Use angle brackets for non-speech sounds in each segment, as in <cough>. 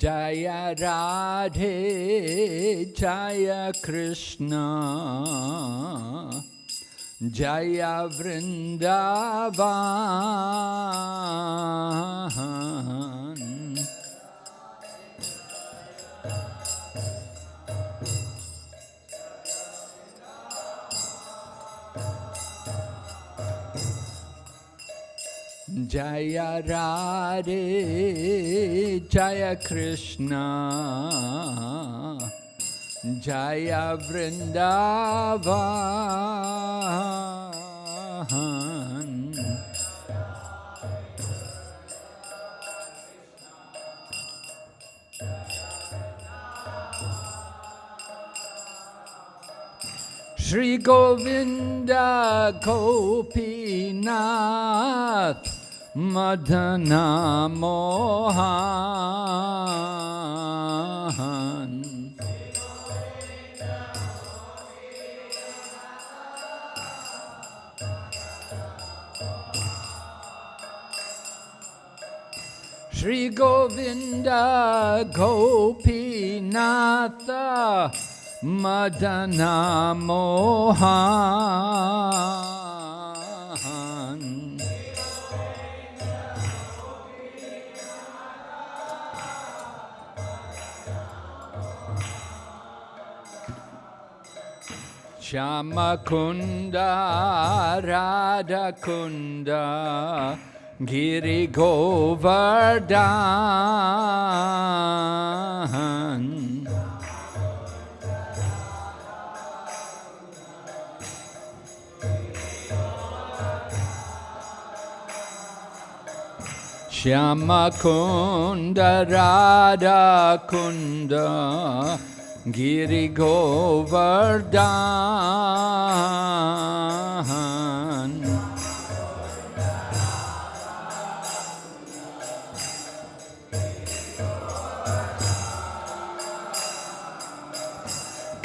जय राधे जय कृष्ण। जय वृन्दावा Jaya Radhe Jaya Krishna Jaya Vrindavan Shri Govinda Gopinath Madana Mohan Shri Govinda Gopinatha Madana Mohan Shyamakunda Radhakunda Giri Govardhan. Shyamakunda Radhakunda Giri Govardhan.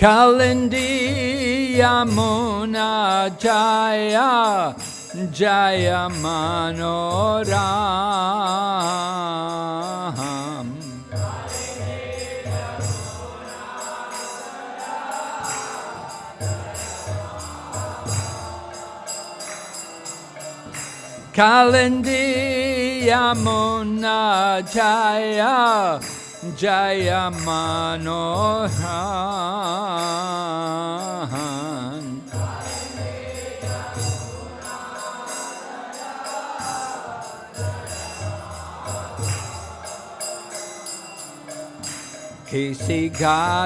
Kalindi Yamuna Jaya Jaya Manoram Kalindi Yamuna Jaya Jaya Manohan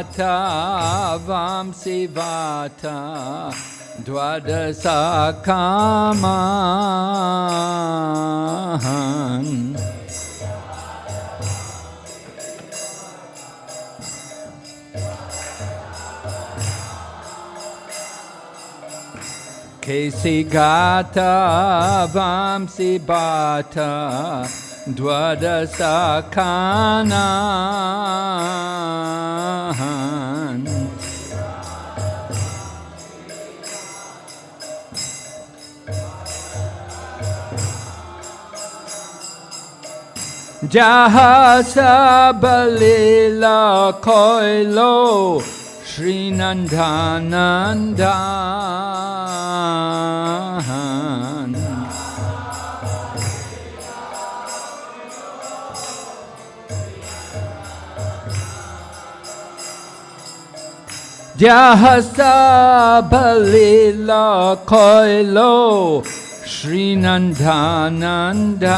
Kesigata Vamsivata Dwadasa Kamahan වඩසාකාමාහන් කෙසිගාතා වම්සිබාතා द्वदशाखानान् Jahasa Balila Koilo Srinandanandan Jahasa Balila Koilo Jaya Jaya Gopagan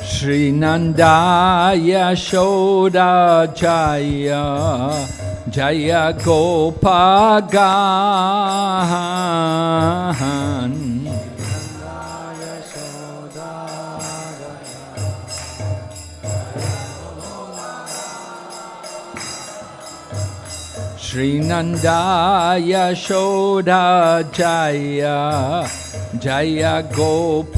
Srinandaya Shoda Jaya Jaya Gopagan Sri Srinandaya Shodha Jaya Jaya Gopagan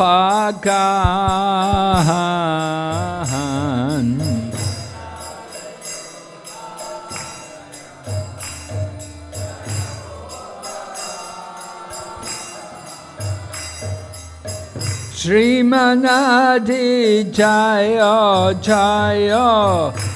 Srimanadi Jaya Jaya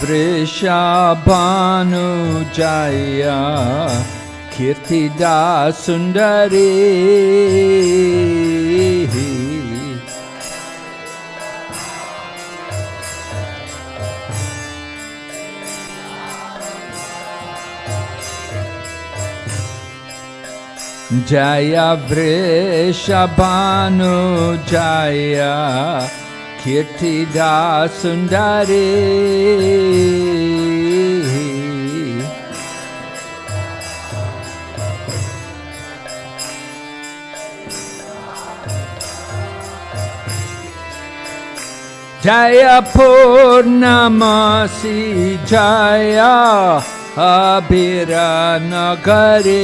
Vrishabhanu Jaya Kirtida Sundari Jaya Vrishabhanu Jaya Kirtida ेटिदा सुन्दरी जयपूर्णमासि जया अगरे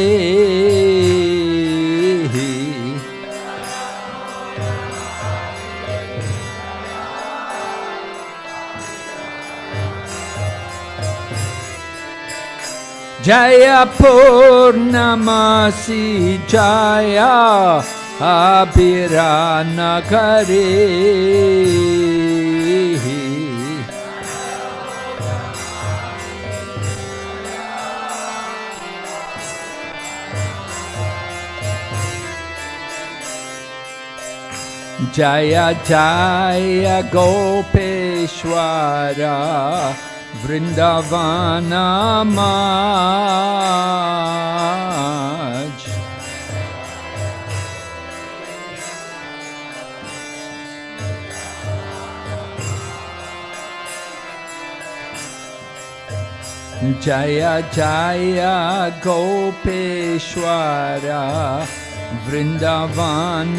जय पूर्णमासि जया अभिरा नरे जय जाय गोपेश्वर। वृन्दवान जय जय गोपेश्वर वृन्दवान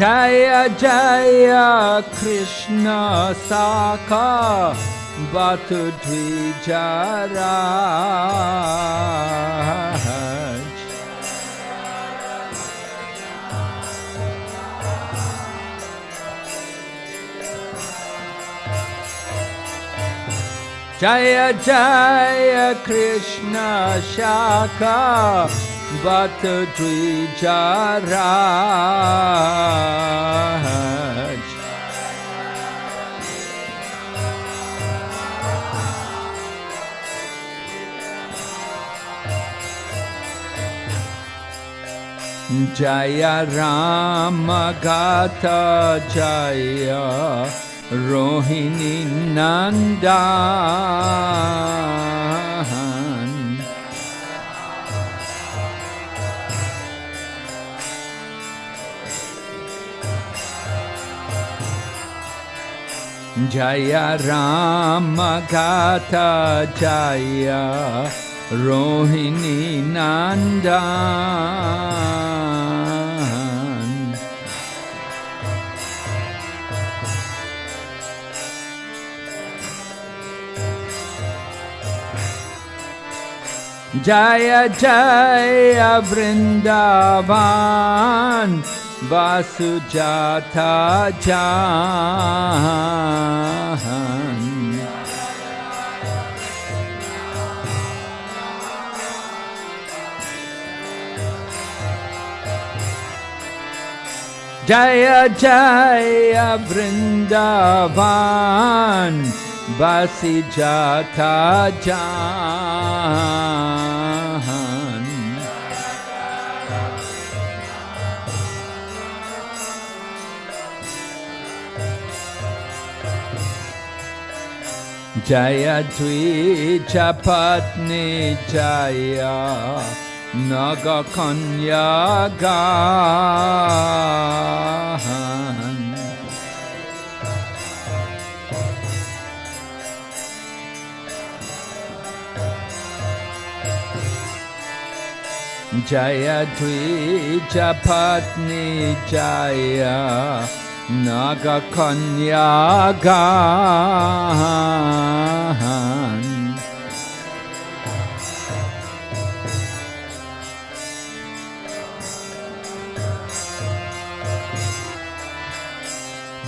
जय जय कृष्ण साका बुधि जरा जय जय कृष्ण शाखा बत द्विचारा जय रामग जय रोहिणी नन्दा। जय रामकाच रोहिणी नन्द जय जय वृन्द वासुजाता जाथा जा जय जय वृन्दव बस जाता जा जयध्वी चपत् निय नगन्य गा। जयध चपत् नीचया नागकन्यागान्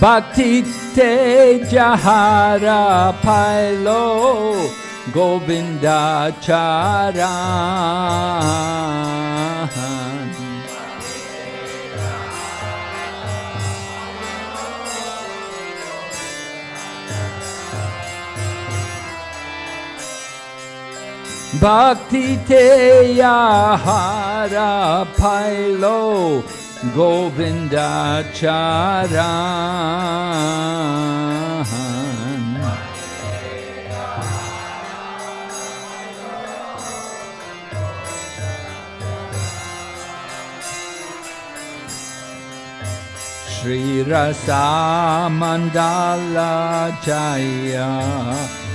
भक्तिते जहार फैलो गोविन्दाचारा। फैलो गोविन्द चारा श्रीरसा मण्डालया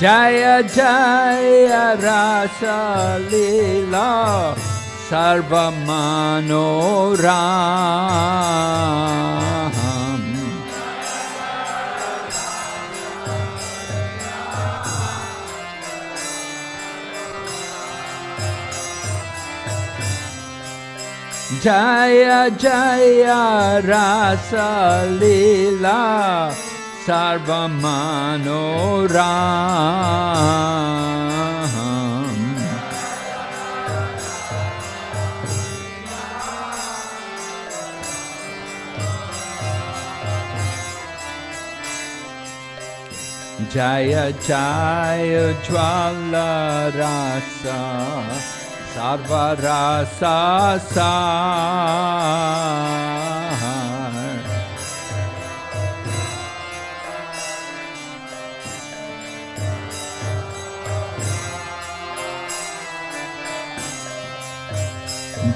जय जय रसलीला सर्वमनोरा जय जय रसलीला सर्वमनोरा जय चाय ज्वाल रस सर्व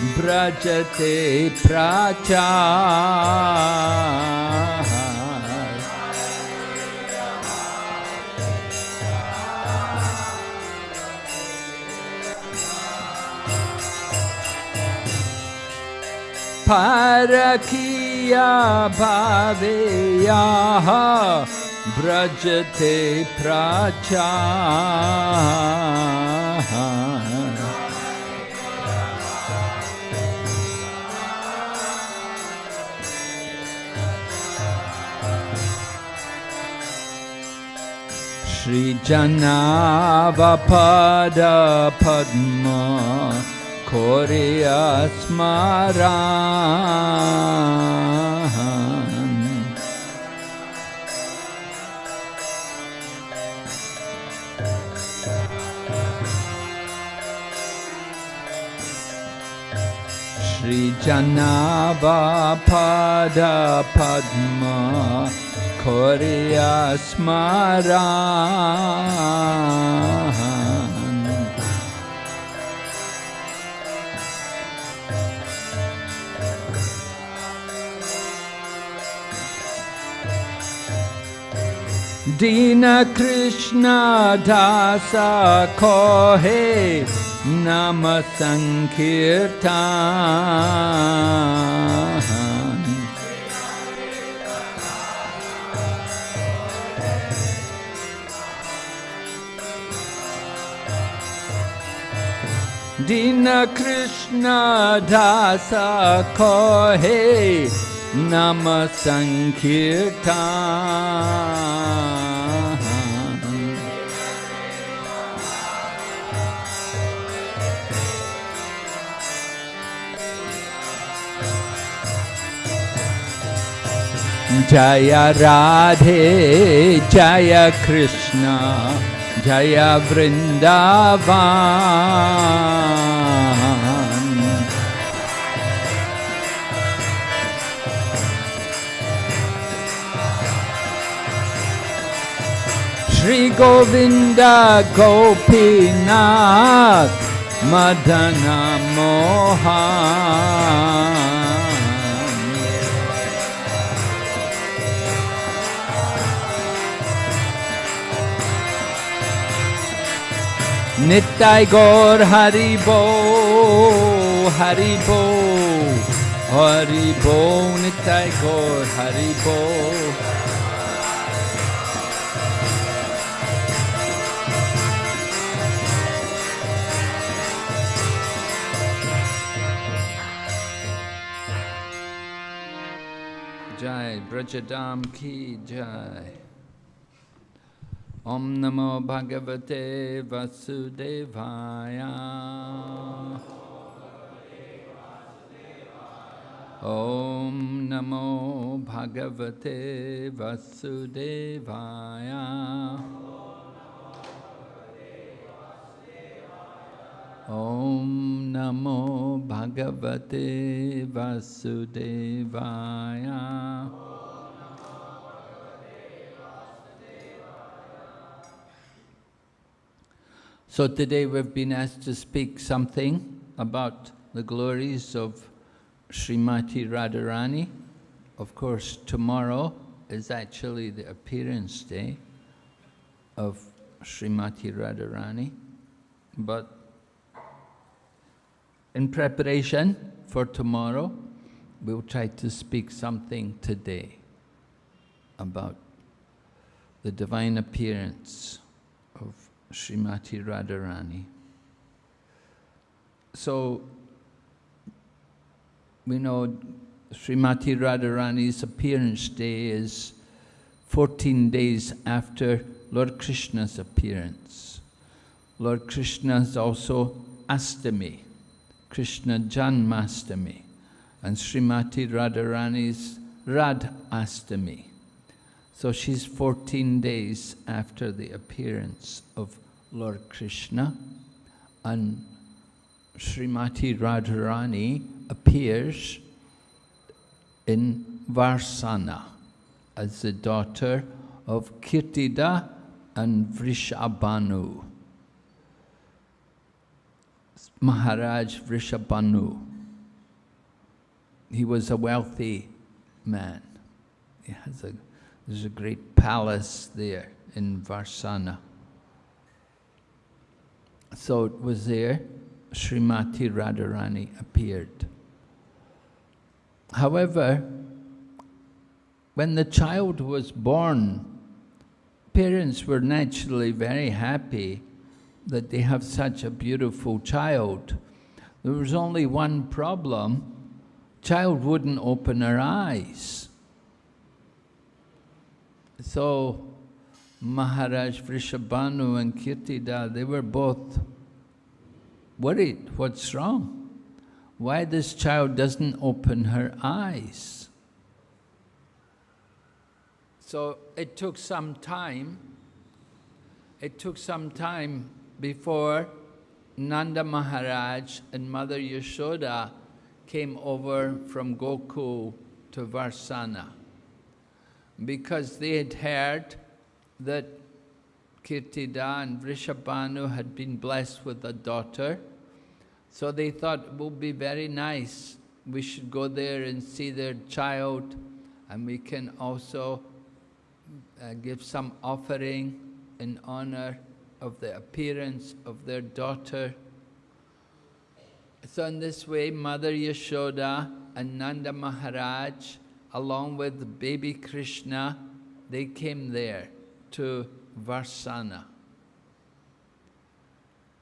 व्रजते प्राचा। परखिया भावेयाः व्रजते प्राचा। श्रीजनावपदपद्म खोरि अस्मर श्रीजनावपदपद्मा स्मरा दीनकृष्णधा सखे नमसङ्खीर्था दीनकृष्ण सखे नमसङ्खीर्था जय राधे जय Krishna. Jaya Vrindavan Shri Govinda Gopinath Madana Mohan नित्य गौर हरि बो हरि बो हरि बो नित्य गौर हरि बो जय ब्रजदाम की जय ॐ नमो भगवते वसुदेवाय ॐ नमो भगवते वसुदेवाय ॐ नमो भगवते वसुदेवाय So today we've been asked to speak something about the glories of Srimati Radharani. Of course, tomorrow is actually the appearance day of Srimati Radharani. But in preparation for tomorrow, we'll try to speak something today about the divine appearance Srimati Radharani. So, we know Srimati Radharani's appearance day is 14 days after Lord Krishna's appearance. Lord Krishna is also Astami, Krishna Janmastami, and Srimati Radharani's Radh Astami. So she's 14 days after the appearance of Lord Krishna and Srimati Radharani appears in Varsana as the daughter of Kirtida and Vrishabhanu. Maharaj Vrishabhanu. He was a wealthy man. He has a there's a great palace there in Varsana. So it was there Srimati Radharani appeared. However, when the child was born, parents were naturally very happy that they have such a beautiful child. There was only one problem, child wouldn't open her eyes. So Maharaj Vrishabhanu and Kirtida, they were both worried. What's wrong? Why this child doesn't open her eyes? So it took some time, it took some time before Nanda Maharaj and Mother Yashoda came over from Gokul to Varsana because they had heard that Kirtida and Vrishabhanu had been blessed with a daughter. So they thought it would be very nice. We should go there and see their child and we can also uh, give some offering in honor of the appearance of their daughter. So in this way, Mother Yashoda and Nanda Maharaj, along with baby Krishna, they came there to Varsana.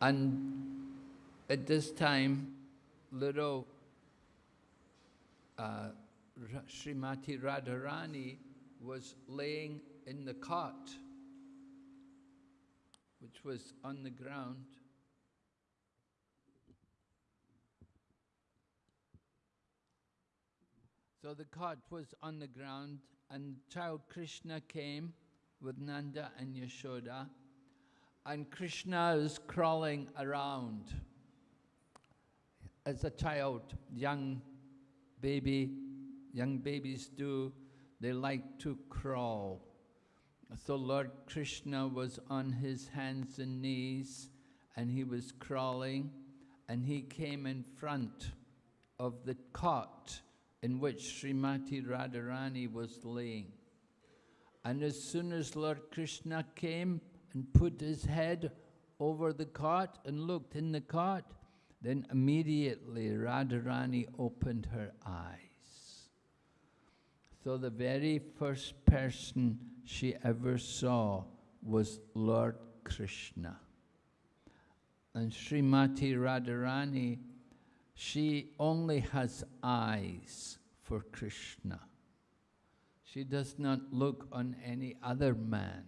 And at this time, little uh, Srimati Radharani was laying in the cot, which was on the ground. So the cot was on the ground, and child Krishna came with Nanda and Yashoda, and Krishna is crawling around as a child, young baby, young babies do, they like to crawl. So Lord Krishna was on his hands and knees and he was crawling and he came in front of the cot in which Srimati Radharani was laying. And as soon as Lord Krishna came and put his head over the cot and looked in the cot, then immediately Radharani opened her eyes. So the very first person she ever saw was Lord Krishna. And Srimati Radharani, she only has eyes for Krishna. She does not look on any other man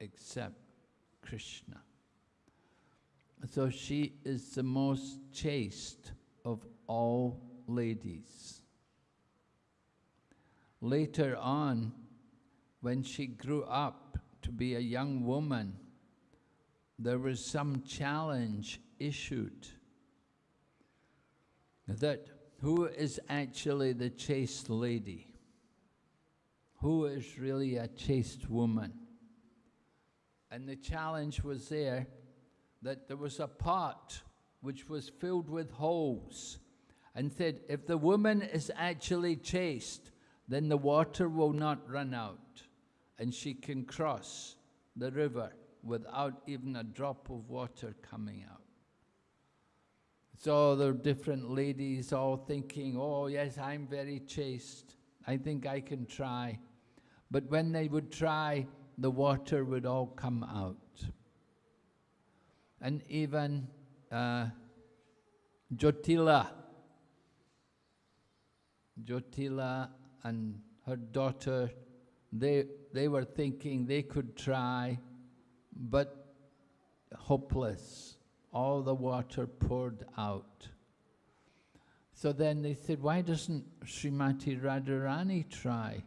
except Krishna. So she is the most chaste of all ladies. Later on, when she grew up to be a young woman, there was some challenge issued that who is actually the chaste lady? Who is really a chaste woman? And the challenge was there that there was a pot which was filled with holes and said, if the woman is actually chaste, then the water will not run out and she can cross the river without even a drop of water coming out. So are different ladies all thinking, oh yes, I'm very chaste. I think I can try. But when they would try, the water would all come out and even uh, Jotila. Jotila and her daughter, they, they were thinking they could try, but hopeless. All the water poured out. So then they said, why doesn't Srimati Radharani try?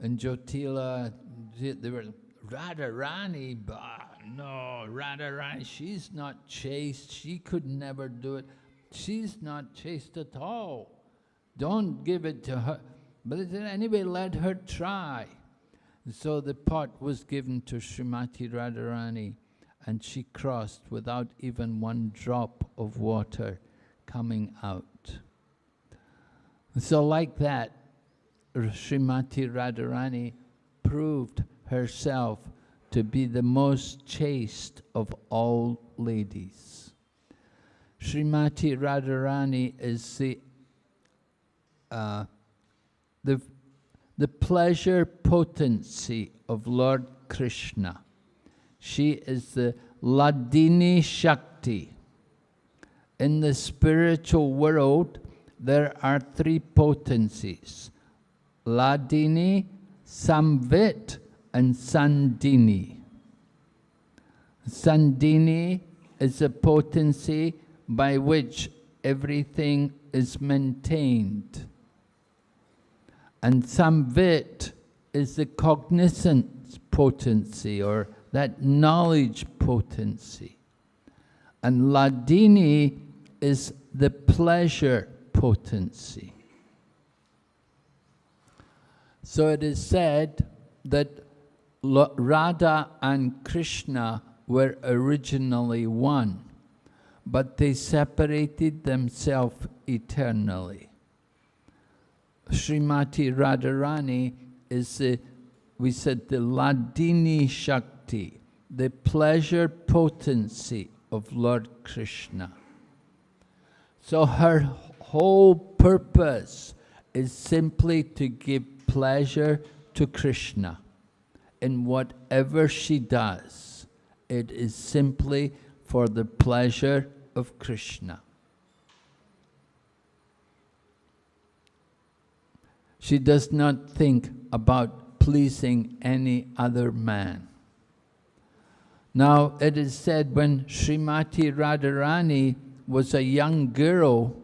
And Jotila, they were, Radharani, bah, no, Radharani, she's not chaste. She could never do it. She's not chaste at all. Don't give it to her. But they said, anyway, let her try. So the pot was given to Srimati Radharani and she crossed without even one drop of water coming out. So like that, Srimati Radharani proved herself to be the most chaste of all ladies. Srimati Radharani is the, uh, the, the pleasure potency of Lord Krishna. She is the Ladini Shakti. In the spiritual world, there are three potencies. Ladini, Samvit, and Sandini. Sandini is a potency by which everything is maintained. And Samvit is the cognizance potency or that knowledge potency. And Ladini is the pleasure potency. So it is said that Radha and Krishna were originally one, but they separated themselves eternally. Srimati Radharani is the we said the Ladini Shakti, the pleasure potency of Lord Krishna. So her whole purpose is simply to give pleasure to Krishna. In whatever she does, it is simply for the pleasure of Krishna. She does not think about pleasing any other man. Now, it is said when Srimati Radharani was a young girl,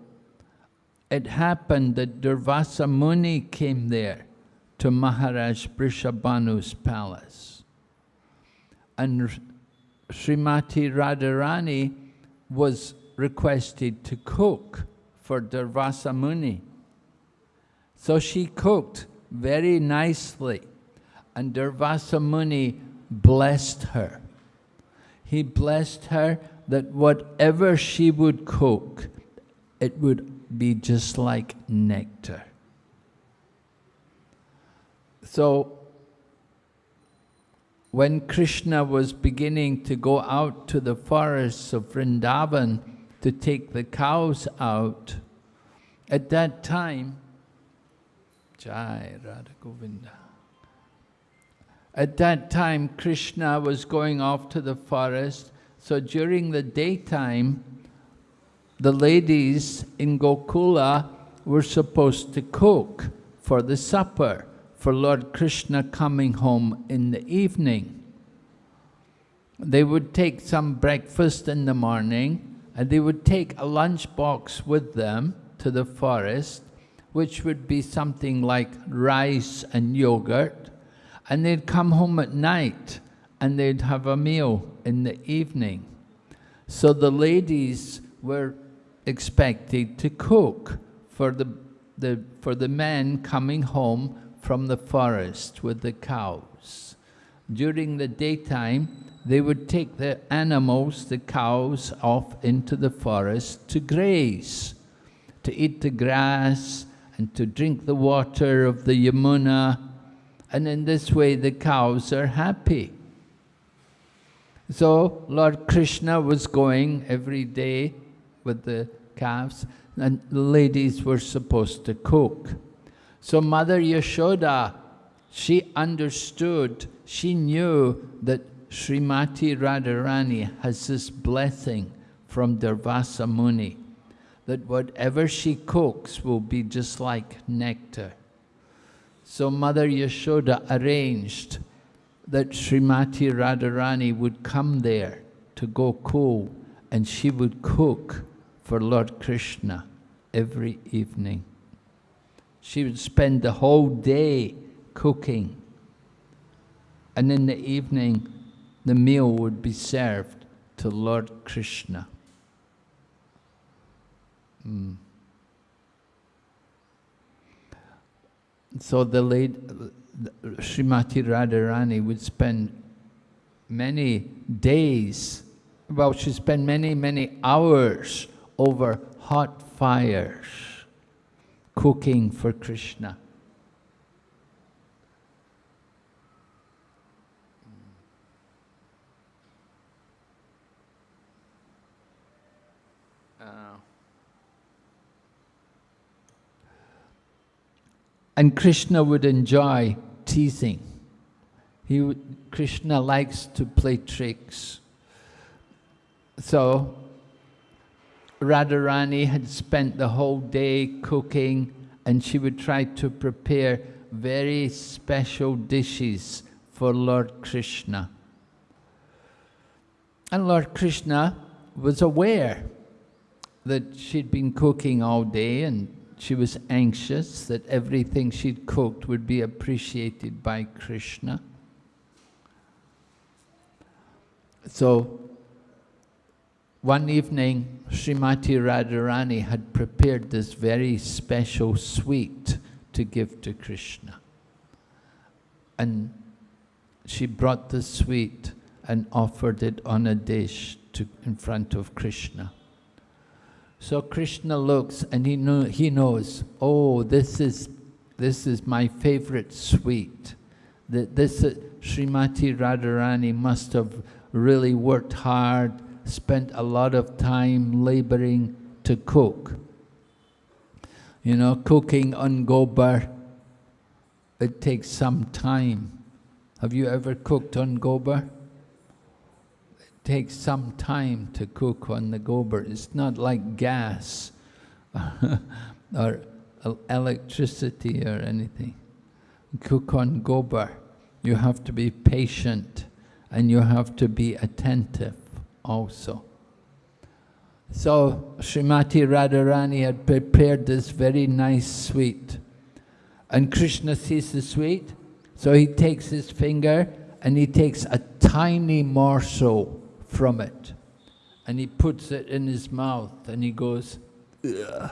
it happened that Durvasa Muni came there to Maharaj Vrishabhanu's palace. And Srimati Radharani was requested to cook for Durvasa Muni. So she cooked very nicely, and Durvasa Muni blessed her. He blessed her that whatever she would cook, it would be just like nectar. So, when Krishna was beginning to go out to the forests of Vrindavan to take the cows out, at that time, Jai Radha Govinda. At that time, Krishna was going off to the forest so during the daytime, the ladies in Gokula were supposed to cook for the supper for Lord Krishna coming home in the evening. They would take some breakfast in the morning and they would take a lunch box with them to the forest, which would be something like rice and yogurt, and they'd come home at night and they'd have a meal in the evening. So the ladies were expected to cook for the, the, for the men coming home from the forest with the cows. During the daytime, they would take the animals, the cows, off into the forest to graze, to eat the grass and to drink the water of the Yamuna. And in this way, the cows are happy. So Lord Krishna was going every day with the calves and the ladies were supposed to cook. So Mother Yashoda, she understood, she knew that Srimati Radharani has this blessing from Durvasa Muni, that whatever she cooks will be just like nectar. So Mother Yashoda arranged that Srimati Radharani would come there to Gokul and she would cook for Lord Krishna every evening. She would spend the whole day cooking. And in the evening, the meal would be served to Lord Krishna. Mm. So the late uh, Srimati Radharani would spend many days, well, she spent many, many hours over hot fires cooking for Krishna. And Krishna would enjoy teasing. He would, Krishna likes to play tricks. So Radharani had spent the whole day cooking and she would try to prepare very special dishes for Lord Krishna. And Lord Krishna was aware that she'd been cooking all day and she was anxious that everything she'd cooked would be appreciated by Krishna. So one evening, Srimati Radharani had prepared this very special sweet to give to Krishna. And she brought the sweet and offered it on a dish to, in front of Krishna. So Krishna looks and he, know, he knows, oh, this is, this is my favorite sweet. that this uh, Srimati Radharani must have really worked hard, spent a lot of time laboring to cook. You know, cooking on gobar, it takes some time. Have you ever cooked on gobar? Takes some time to cook on the gobar. It's not like gas <laughs> or electricity or anything. Cook on gobar. You have to be patient and you have to be attentive also. So Srimati Radharani had prepared this very nice sweet. And Krishna sees the sweet, so he takes his finger and he takes a tiny morsel from it. And he puts it in his mouth and he goes, Ugh.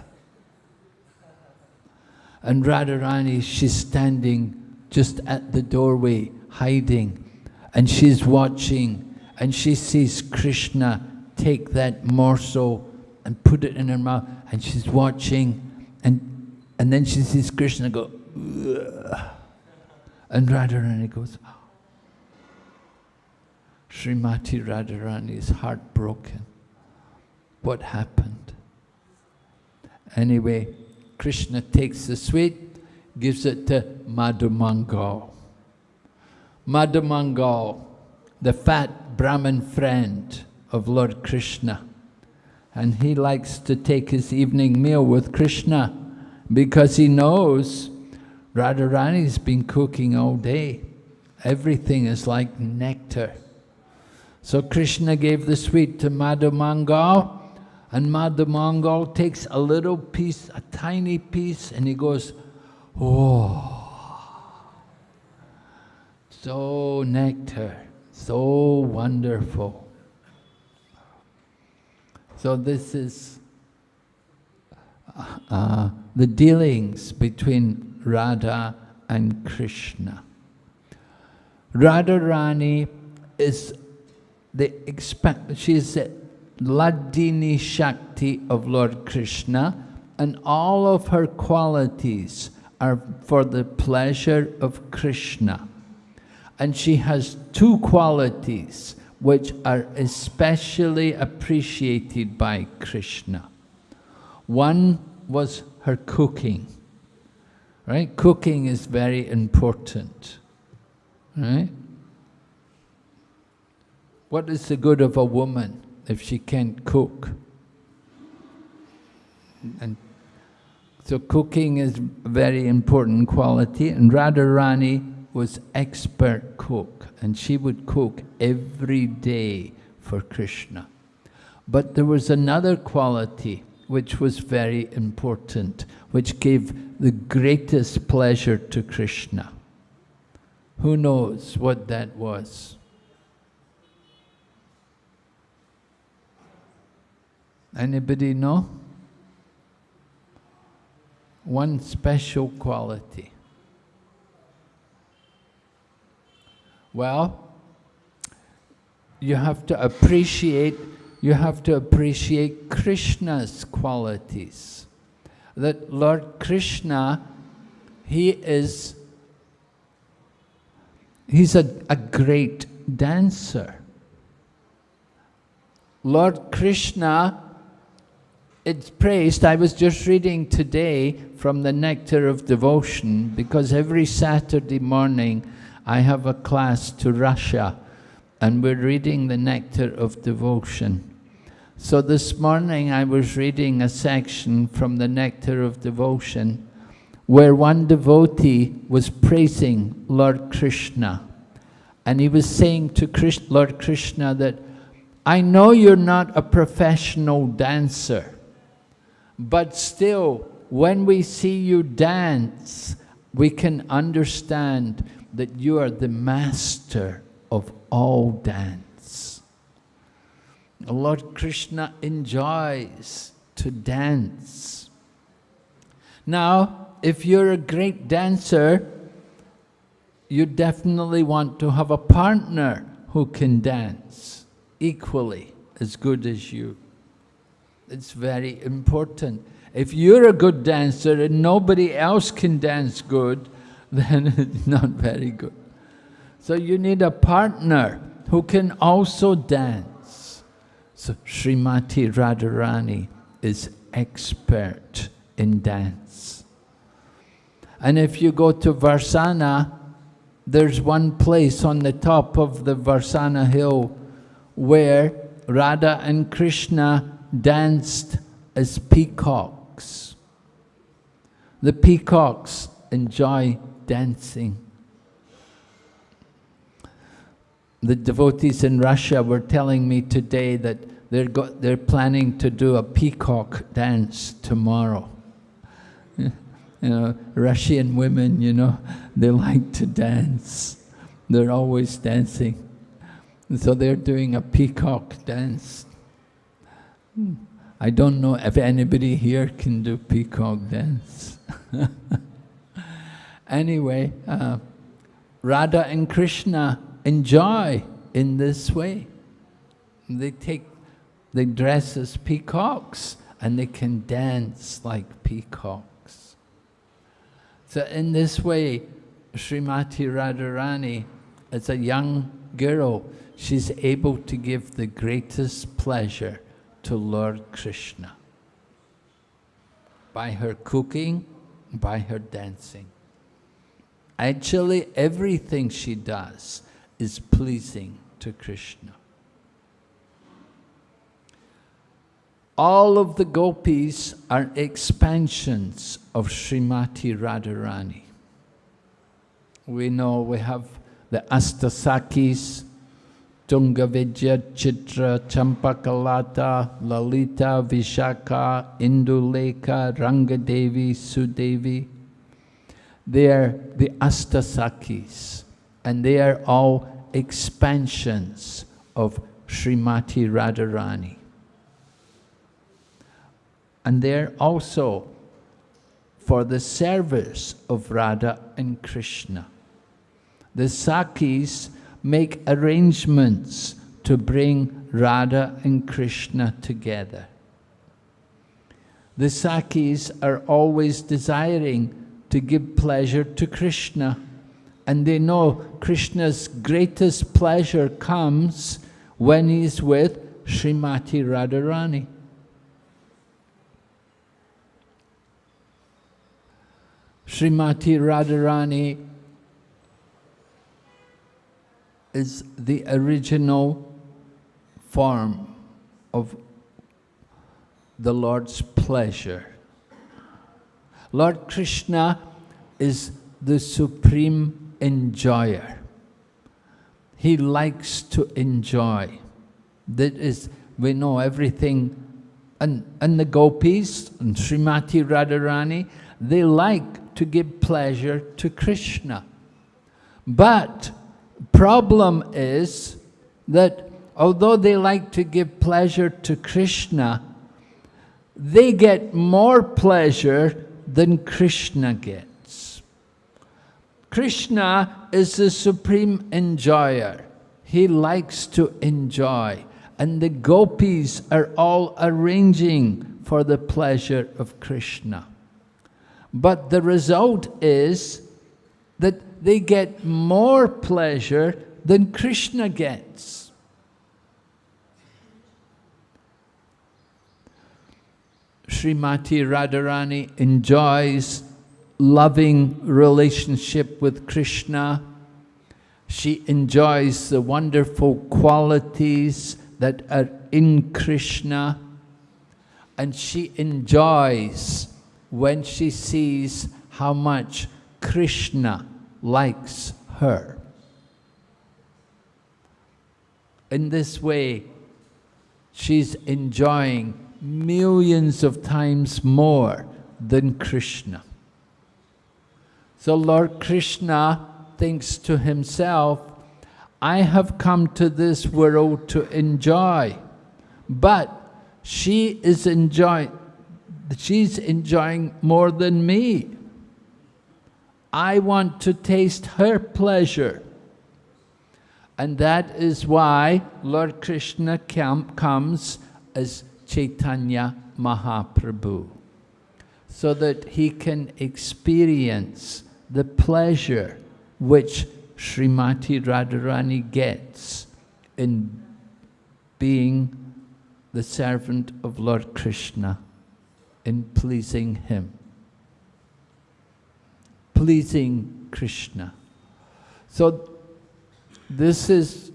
And Radharani, she's standing just at the doorway, hiding. And she's watching and she sees Krishna take that morsel and put it in her mouth and she's watching and and then she sees Krishna go Ugh. and Radharani goes. Srimati Radharani is heartbroken. What happened? Anyway, Krishna takes the sweet, gives it to Madhumangal. Madhumangal, the fat Brahmin friend of Lord Krishna. And he likes to take his evening meal with Krishna because he knows Radharani's been cooking all day. Everything is like nectar. So Krishna gave the sweet to Madhumangal and Madhumangal takes a little piece, a tiny piece, and he goes, oh, so nectar, so wonderful. So this is uh, the dealings between Radha and Krishna. Radharani is the she is the Ladini Shakti of Lord Krishna and all of her qualities are for the pleasure of Krishna. And she has two qualities which are especially appreciated by Krishna. One was her cooking, right? Cooking is very important, right? What is the good of a woman if she can't cook? And so cooking is a very important quality, and Radharani was expert cook and she would cook every day for Krishna. But there was another quality which was very important, which gave the greatest pleasure to Krishna. Who knows what that was? Anybody know? One special quality. Well, you have to appreciate, you have to appreciate Krishna's qualities. That Lord Krishna, he is, he's a, a great dancer. Lord Krishna, it's praised, I was just reading today from the Nectar of Devotion, because every Saturday morning I have a class to Russia and we're reading the Nectar of Devotion. So this morning I was reading a section from the Nectar of Devotion where one devotee was praising Lord Krishna. And he was saying to Lord Krishna that, I know you're not a professional dancer, but still, when we see you dance, we can understand that you are the master of all dance. Lord Krishna enjoys to dance. Now, if you're a great dancer, you definitely want to have a partner who can dance equally as good as you. It's very important. If you're a good dancer and nobody else can dance good, <laughs> then it's not very good. So you need a partner who can also dance. So Srimati Radharani is expert in dance. And if you go to Varsana, there's one place on the top of the Varsana hill where Radha and Krishna danced as peacocks. The peacocks enjoy dancing. The devotees in Russia were telling me today that they're, got, they're planning to do a peacock dance tomorrow. <laughs> You know, Russian women, you know, <laughs> they like to dance. They're always dancing. And so they're doing a peacock dance. I don't know if anybody here can do peacock dance. <laughs> anyway, uh, Radha and Krishna enjoy in this way. They take, they dress as peacocks and they can dance like peacocks. So in this way, Srimati Radharani, as a young girl, she's able to give the greatest pleasure to Lord Krishna by her cooking, by her dancing. Actually, everything she does is pleasing to Krishna. all of the gopis are expansions of Srimati Radharani. We know we have the Astasakis, Tungavidya, Chitra, Champakalata, Lalita, Vishaka, Induleka, Rangadevi, Sudevi. They are the Astasakis, and they are all expansions of Srimati Radharani and they're also for the service of Radha and Krishna. The Sakis make arrangements to bring Radha and Krishna together. The Sakis are always desiring to give pleasure to Krishna and they know Krishna's greatest pleasure comes when he's with Srimati Radharani. Srimati Radharani is the original form of the Lord's pleasure. Lord Krishna is the supreme enjoyer. He likes to enjoy. That is, we know everything, and, and the gopis, and Srimati Radharani, they like to give pleasure to Krishna. But problem is that although they like to give pleasure to Krishna, they get more pleasure than Krishna gets. Krishna is the supreme enjoyer. He likes to enjoy. And the gopis are all arranging for the pleasure of Krishna. But the result is that they get more pleasure than Krishna gets. Srimati Radharani enjoys loving relationship with Krishna. She enjoys the wonderful qualities that are in Krishna. And she enjoys when she sees how much Krishna likes her. In this way, she's enjoying millions of times more than Krishna. So Lord Krishna thinks to himself, I have come to this world to enjoy, but she is enjoying, she's enjoying more than me. I want to taste her pleasure. And that is why Lord Krishna comes as Chaitanya Mahaprabhu, so that he can experience the pleasure which Srimati Radharani gets in being the servant of Lord Krishna, in pleasing Him. Pleasing Krishna. So, this is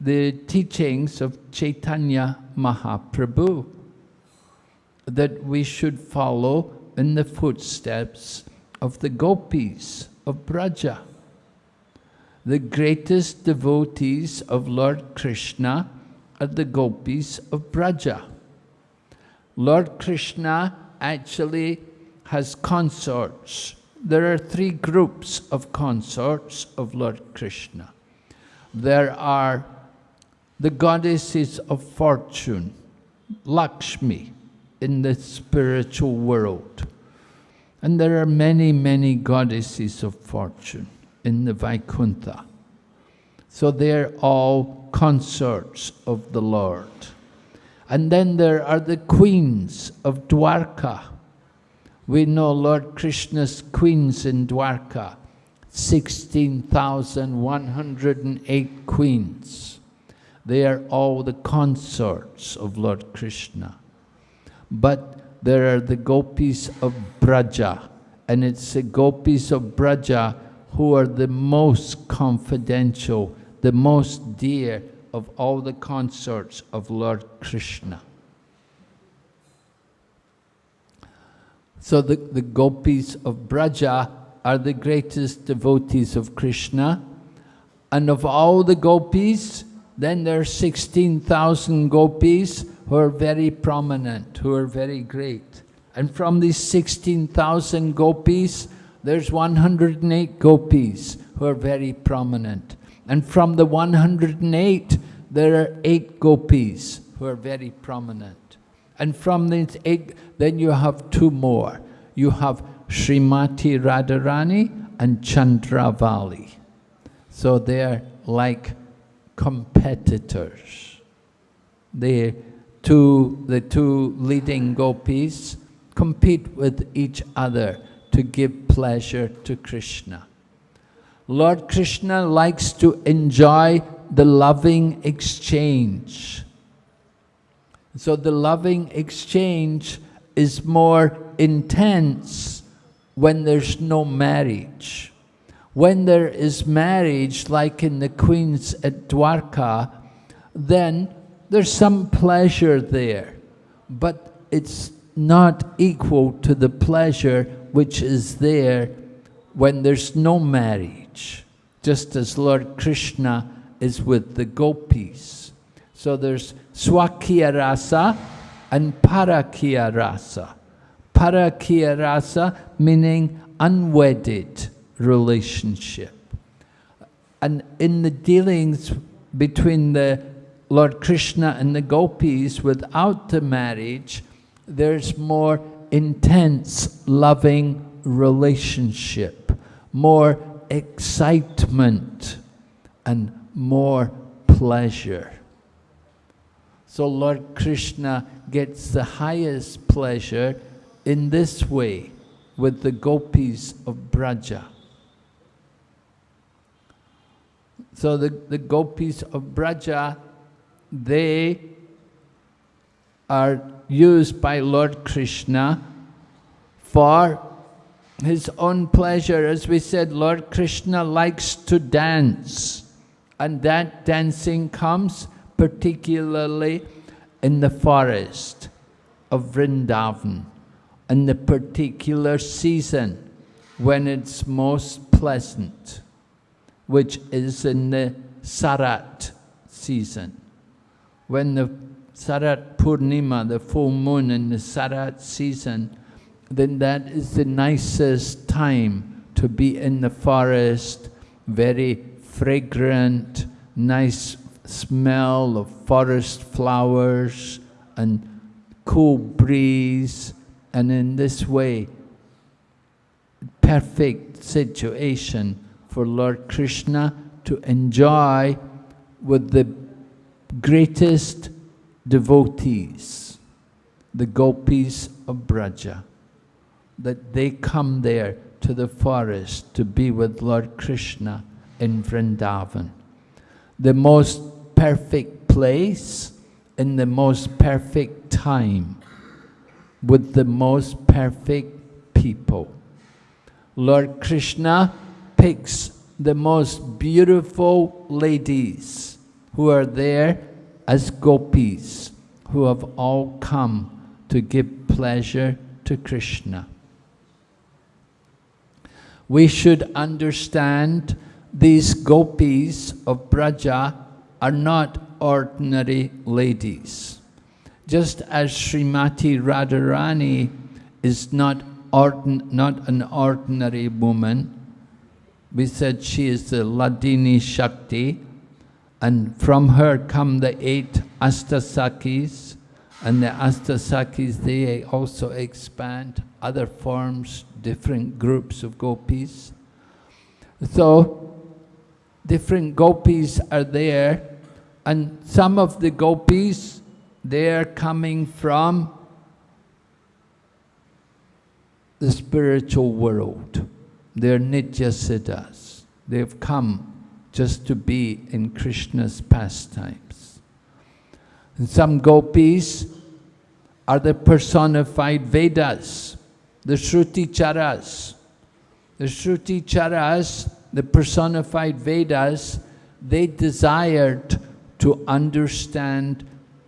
the teachings of Chaitanya Mahaprabhu that we should follow in the footsteps of the gopis of Braja. The greatest devotees of Lord Krishna are the gopis of Braja. Lord Krishna actually has consorts. There are three groups of consorts of Lord Krishna. There are the goddesses of fortune, Lakshmi, in the spiritual world. And there are many, many goddesses of fortune in the Vaikuntha. So they're all consorts of the Lord. And then there are the queens of Dwarka. We know Lord Krishna's queens in Dwarka, 16,108 queens. They are all the consorts of Lord Krishna. But there are the gopis of Braja, and it's the gopis of Braja who are the most confidential, the most dear of all the consorts of Lord Krishna. So the, the gopis of Braja are the greatest devotees of Krishna. And of all the gopis, then there are 16,000 gopis who are very prominent, who are very great. And from these 16,000 gopis, there's 108 gopis who are very prominent. And from the 108, there are eight gopis who are very prominent. And from this egg, then you have two more. You have Srimati Radharani and Chandravali. So they're like competitors. They two, the two leading gopis compete with each other to give pleasure to Krishna. Lord Krishna likes to enjoy the loving exchange. So the loving exchange is more intense when there's no marriage. When there is marriage, like in the queens at Dwarka, then there's some pleasure there, but it's not equal to the pleasure which is there when there's no marriage, just as Lord Krishna is with the gopis. So there's Swakya Rasa and Parakya Rasa. Parakya Rasa meaning unwedded relationship. And in the dealings between the Lord Krishna and the gopis without the marriage, there's more intense, loving relationship, more excitement, and more pleasure. So Lord Krishna gets the highest pleasure in this way with the gopis of Braja. So the, the gopis of Braja, they are used by Lord Krishna for his own pleasure. As we said, Lord Krishna likes to dance. And that dancing comes particularly in the forest of Vrindavan, in the particular season when it's most pleasant, which is in the Sarat season. When the Sarat Purnima, the full moon in the Sarat season, then that is the nicest time to be in the forest, very fragrant, nice smell of forest flowers and cool breeze, and in this way, perfect situation for Lord Krishna to enjoy with the greatest devotees, the gopis of Braja, that they come there to the forest to be with Lord Krishna in Vrindavan. The most perfect place in the most perfect time with the most perfect people. Lord Krishna picks the most beautiful ladies who are there as gopis, who have all come to give pleasure to Krishna. We should understand these gopis of Braja are not ordinary ladies. Just as Srimati Radharani is not, ordin not an ordinary woman, we said she is the Ladini Shakti, and from her come the eight Astasakis, and the Astasakis, they also expand other forms, different groups of gopis. So, different gopis are there, and some of the gopis, they are coming from the spiritual world. They're Nitya Siddhas. They've come just to be in Krishna's pastimes. And some gopis are the personified Vedas, the Shruti Charas. The Shruti Charas, the personified Vedas, they desired to understand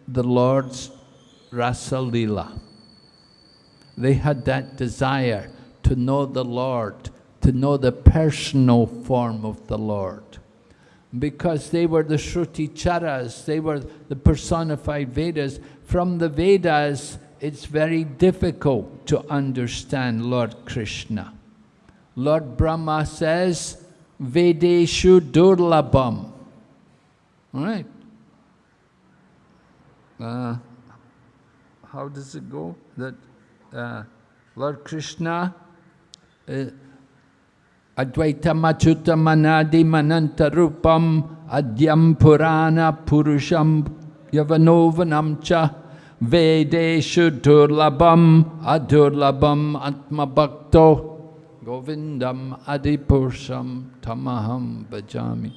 the Lord's Rasa Lila. They had that desire to know the Lord, to know the personal form of the Lord because they were the Shruti Charas, they were the personified Vedas. From the Vedas, it's very difficult to understand Lord Krishna. Lord Brahma says, Vedeshu Durlabham. All right. Uh, how does it go? That uh, Lord Krishna uh, Advaita Machuta Manadi Mananta Rupam Adyam Purana Purusham Yavanovanam Cha Vedeshu Durlabam Adurlabam Atma Bhakto Govindam Adipurusham Tamaham Bhajami.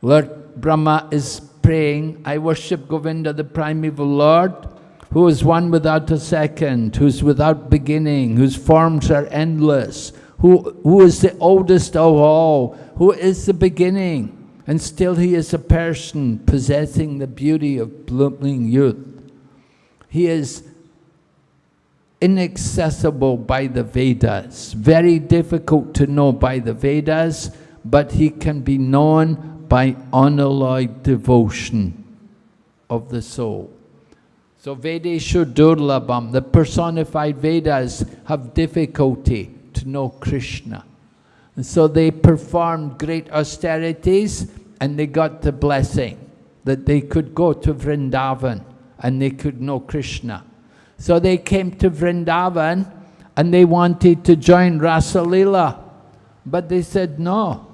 Lord Brahma is praying, I worship Govinda, the primeval Lord, who is one without a second, who's without beginning, whose forms are endless, who, who is the oldest of all, who is the beginning, and still he is a person possessing the beauty of blooming youth. He is inaccessible by the Vedas, very difficult to know by the Vedas, but he can be known by unalloyed devotion of the soul. So Vedeshu Durlabham, the personified Vedas have difficulty to know Krishna. And so they performed great austerities and they got the blessing that they could go to Vrindavan and they could know Krishna. So they came to Vrindavan and they wanted to join Rasalila. But they said, no,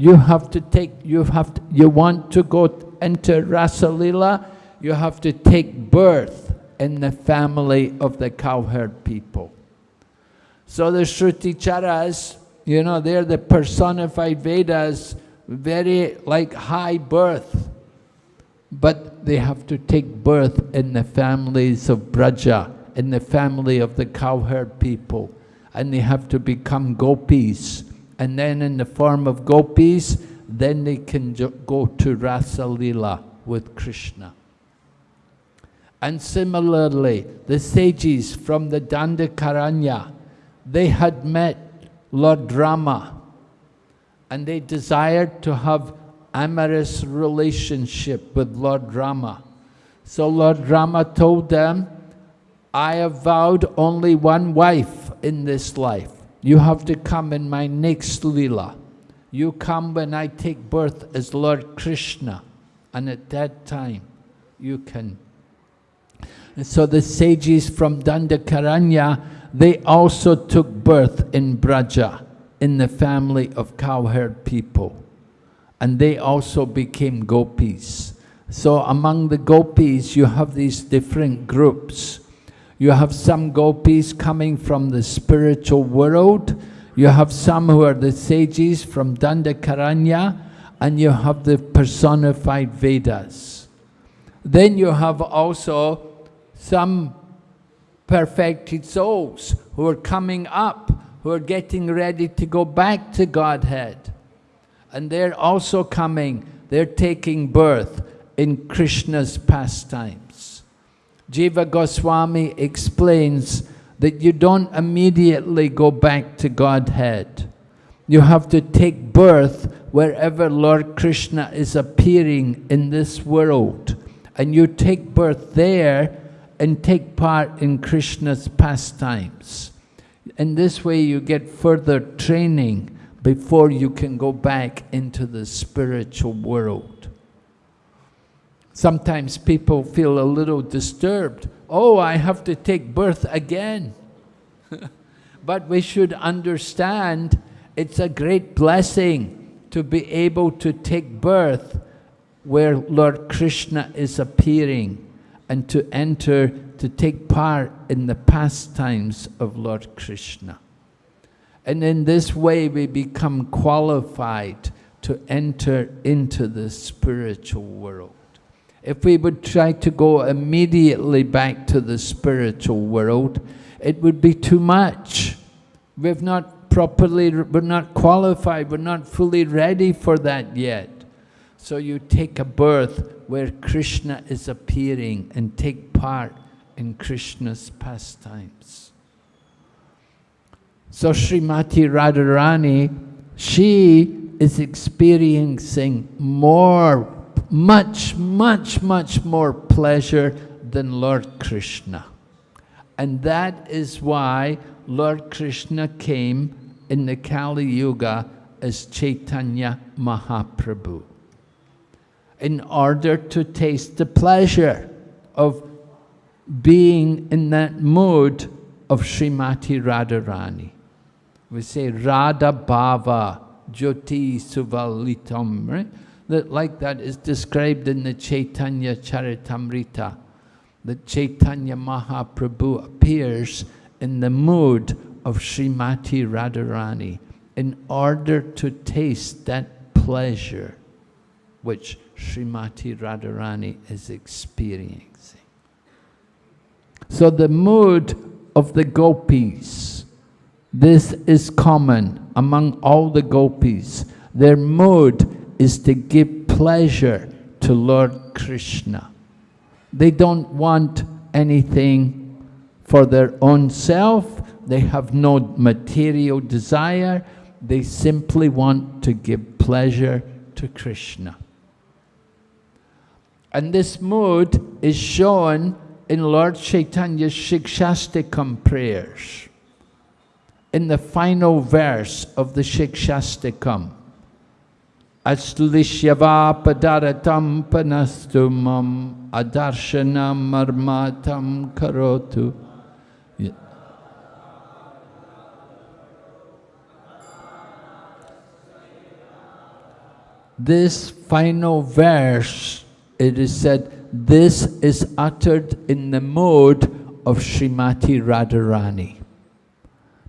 you have to take, you have to, you want to go enter Rasalila, you have to take birth in the family of the cowherd people. So the Shruti Charas, you know, they're the personified Vedas, very like high birth. But they have to take birth in the families of Braja, in the family of the cowherd people. And they have to become gopis. And then in the form of gopis, then they can go to Rasa Lila with Krishna. And similarly, the sages from the Dandakaranya, they had met Lord Rama and they desired to have amorous relationship with Lord Rama. So Lord Rama told them, I have vowed only one wife in this life. You have to come in my next lila. You come when I take birth as Lord Krishna. And at that time, you can. And so the sages from Dandakaranya they also took birth in Braja, in the family of cowherd people. And they also became gopis. So among the gopis, you have these different groups. You have some gopis coming from the spiritual world. You have some who are the sages from Dandakaranya, and you have the personified Vedas. Then you have also some perfected souls who are coming up, who are getting ready to go back to Godhead. And they're also coming, they're taking birth in Krishna's pastimes. Jiva Goswami explains that you don't immediately go back to Godhead. You have to take birth wherever Lord Krishna is appearing in this world. And you take birth there and take part in Krishna's pastimes. In this way you get further training before you can go back into the spiritual world. Sometimes people feel a little disturbed. Oh, I have to take birth again. <laughs> but we should understand it's a great blessing to be able to take birth where Lord Krishna is appearing and to enter, to take part in the pastimes of Lord Krishna. And in this way we become qualified to enter into the spiritual world. If we would try to go immediately back to the spiritual world, it would be too much. We've not properly, we're not qualified, we're not fully ready for that yet. So you take a birth where Krishna is appearing and take part in Krishna's pastimes. So Srimati Radharani, she is experiencing more, much, much, much more pleasure than Lord Krishna. And that is why Lord Krishna came in the Kali Yuga as Chaitanya Mahaprabhu in order to taste the pleasure of being in that mood of Srimati Radharani. We say Radha Bhava Jyoti Suvalitam, right? That like that is described in the Chaitanya Charitamrita. That Chaitanya Mahaprabhu appears in the mood of Srimati Radharani in order to taste that pleasure which Srimati Radharani is experiencing. So the mood of the gopis, this is common among all the gopis. Their mood is to give pleasure to Lord Krishna. They don't want anything for their own self. They have no material desire. They simply want to give pleasure to Krishna. And this mood is shown in Lord Chaitanya's Shikshashtakam prayers. In the final verse of the Shikshashtakam, Aslishyava padaratam panastumam adarshanam marmatam karotu. This final verse it is said, this is uttered in the mode of Srimati Radharani.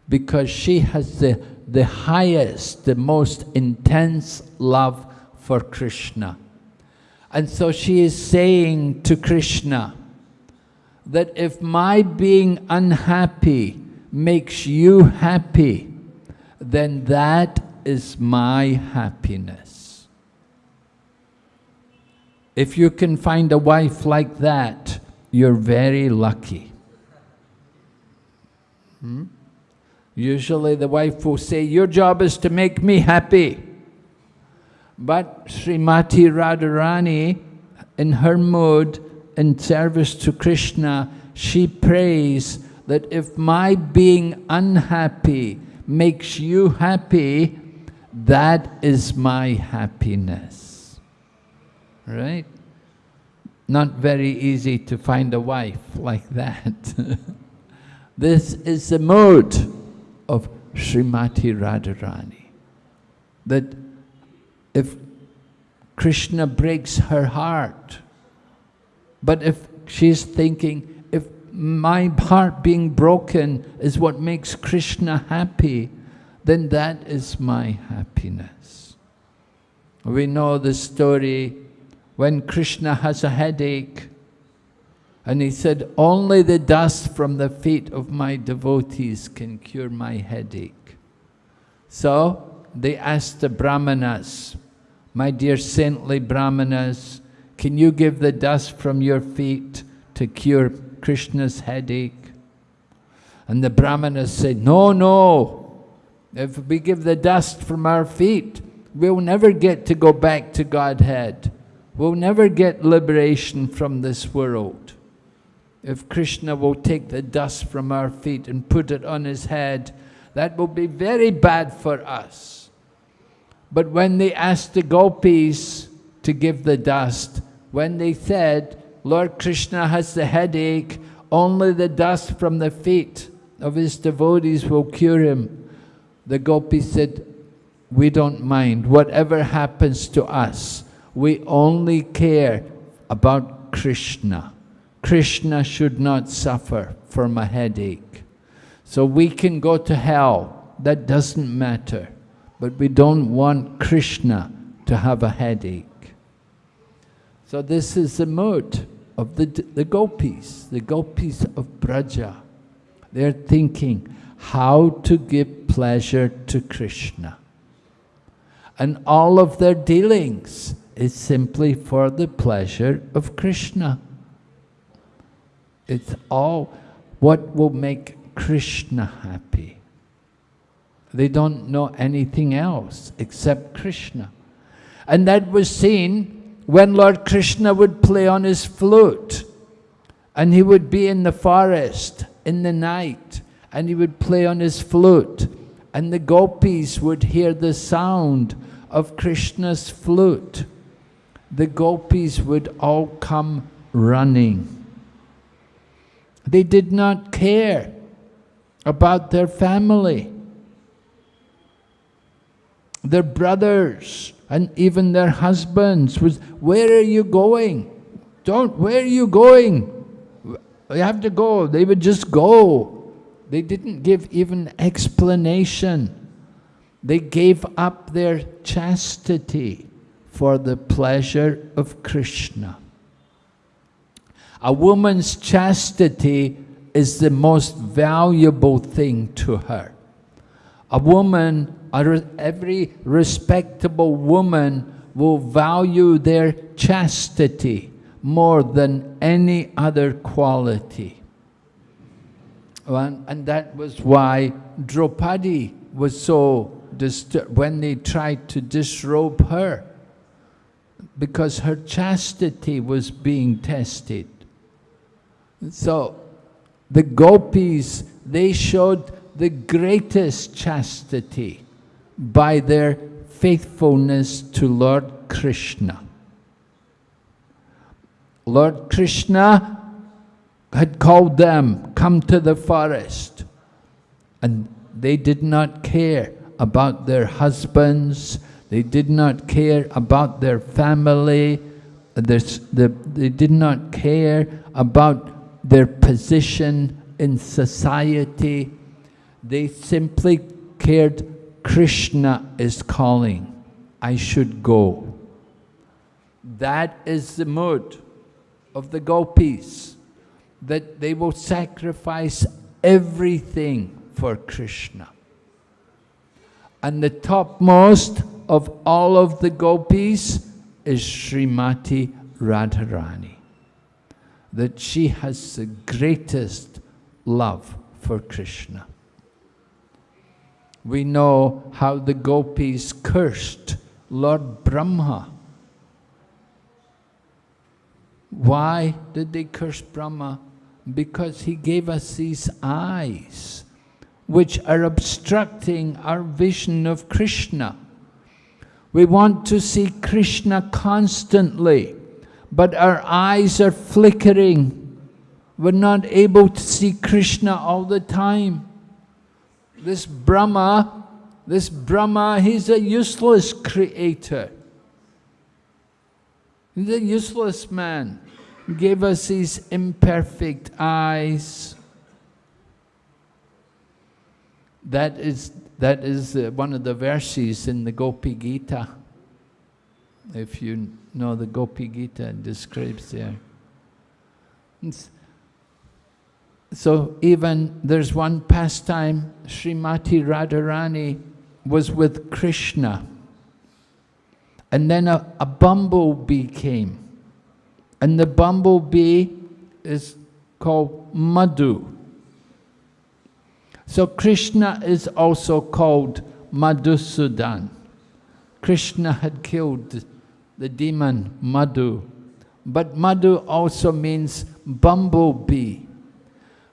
Because she has the, the highest, the most intense love for Krishna. And so she is saying to Krishna that if my being unhappy makes you happy, then that is my happiness. If you can find a wife like that, you're very lucky. Hmm? Usually the wife will say, your job is to make me happy. But Srimati Radharani, in her mood, in service to Krishna, she prays that if my being unhappy makes you happy, that is my happiness right? Not very easy to find a wife like that. <laughs> this is the mode of Srimati Radharani. That if Krishna breaks her heart, but if she's thinking, if my heart being broken is what makes Krishna happy, then that is my happiness. We know the story when Krishna has a headache, and he said, only the dust from the feet of my devotees can cure my headache. So they asked the brahmanas, my dear saintly brahmanas, can you give the dust from your feet to cure Krishna's headache? And the brahmanas said, no, no, if we give the dust from our feet, we'll never get to go back to Godhead. We'll never get liberation from this world. If Krishna will take the dust from our feet and put it on his head, that will be very bad for us. But when they asked the gopis to give the dust, when they said, Lord Krishna has the headache, only the dust from the feet of his devotees will cure him. The gopis said, we don't mind. Whatever happens to us, we only care about Krishna. Krishna should not suffer from a headache. So we can go to hell, that doesn't matter. But we don't want Krishna to have a headache. So this is the mood of the, the gopis, the gopis of Braja. They're thinking how to give pleasure to Krishna. And all of their dealings is simply for the pleasure of Krishna. It's all what will make Krishna happy. They don't know anything else except Krishna. And that was seen when Lord Krishna would play on his flute and he would be in the forest in the night and he would play on his flute and the gopis would hear the sound of Krishna's flute. The gopis would all come running. They did not care about their family, their brothers, and even their husbands was, where are you going? Don't, where are you going? You have to go. They would just go. They didn't give even explanation. They gave up their chastity for the pleasure of Krishna. A woman's chastity is the most valuable thing to her. A woman, every respectable woman will value their chastity more than any other quality. And, that was why Draupadi was so disturbed when they tried to disrobe her, because her chastity was being tested. So the gopis, they showed the greatest chastity by their faithfulness to Lord Krishna. Lord Krishna had called them, come to the forest. And they did not care about their husbands, they did not care about their family, they did not care about their position in society. They simply cared, Krishna is calling, I should go. That is the mood of the gopis, that they will sacrifice everything for Krishna. And the topmost of all of the gopis is Srimati Radharani that she has the greatest love for Krishna. We know how the gopis cursed Lord Brahma. Why did they curse Brahma? Because he gave us these eyes, which are obstructing our vision of Krishna. We want to see Krishna constantly but our eyes are flickering. We're not able to see Krishna all the time. This Brahma, this Brahma, he's a useless creator. He's a useless man. He gave us these imperfect eyes. that is, that is uh, one of the verses in the Gopi Gita. If you know the Gopi Gita, describes there. It's, so even there's one pastime, Srimati Radharani was with Krishna. And then a, a bumblebee came. And the bumblebee is called Madhu. So Krishna is also called Madhusudan. Krishna had killed the demon Madhu. But Madhu also means bumblebee.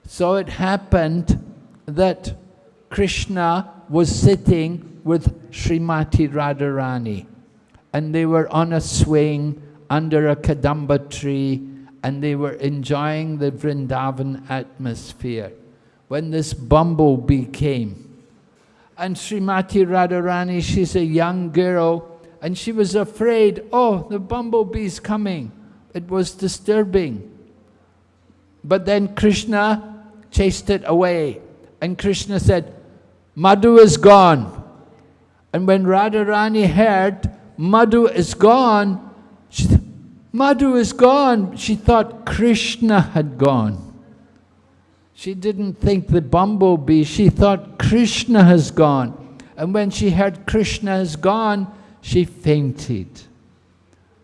So it happened that Krishna was sitting with Srimati Radharani and they were on a swing under a Kadamba tree and they were enjoying the Vrindavan atmosphere when this bumblebee came. And Srimati Radharani, she's a young girl, and she was afraid, oh, the bumblebee's coming. It was disturbing. But then Krishna chased it away. And Krishna said, Madhu is gone. And when Radharani heard, Madhu is gone, she said, Madhu is gone. She thought Krishna had gone. She didn't think the bumblebee, she thought Krishna has gone. And when she heard Krishna has gone, she fainted.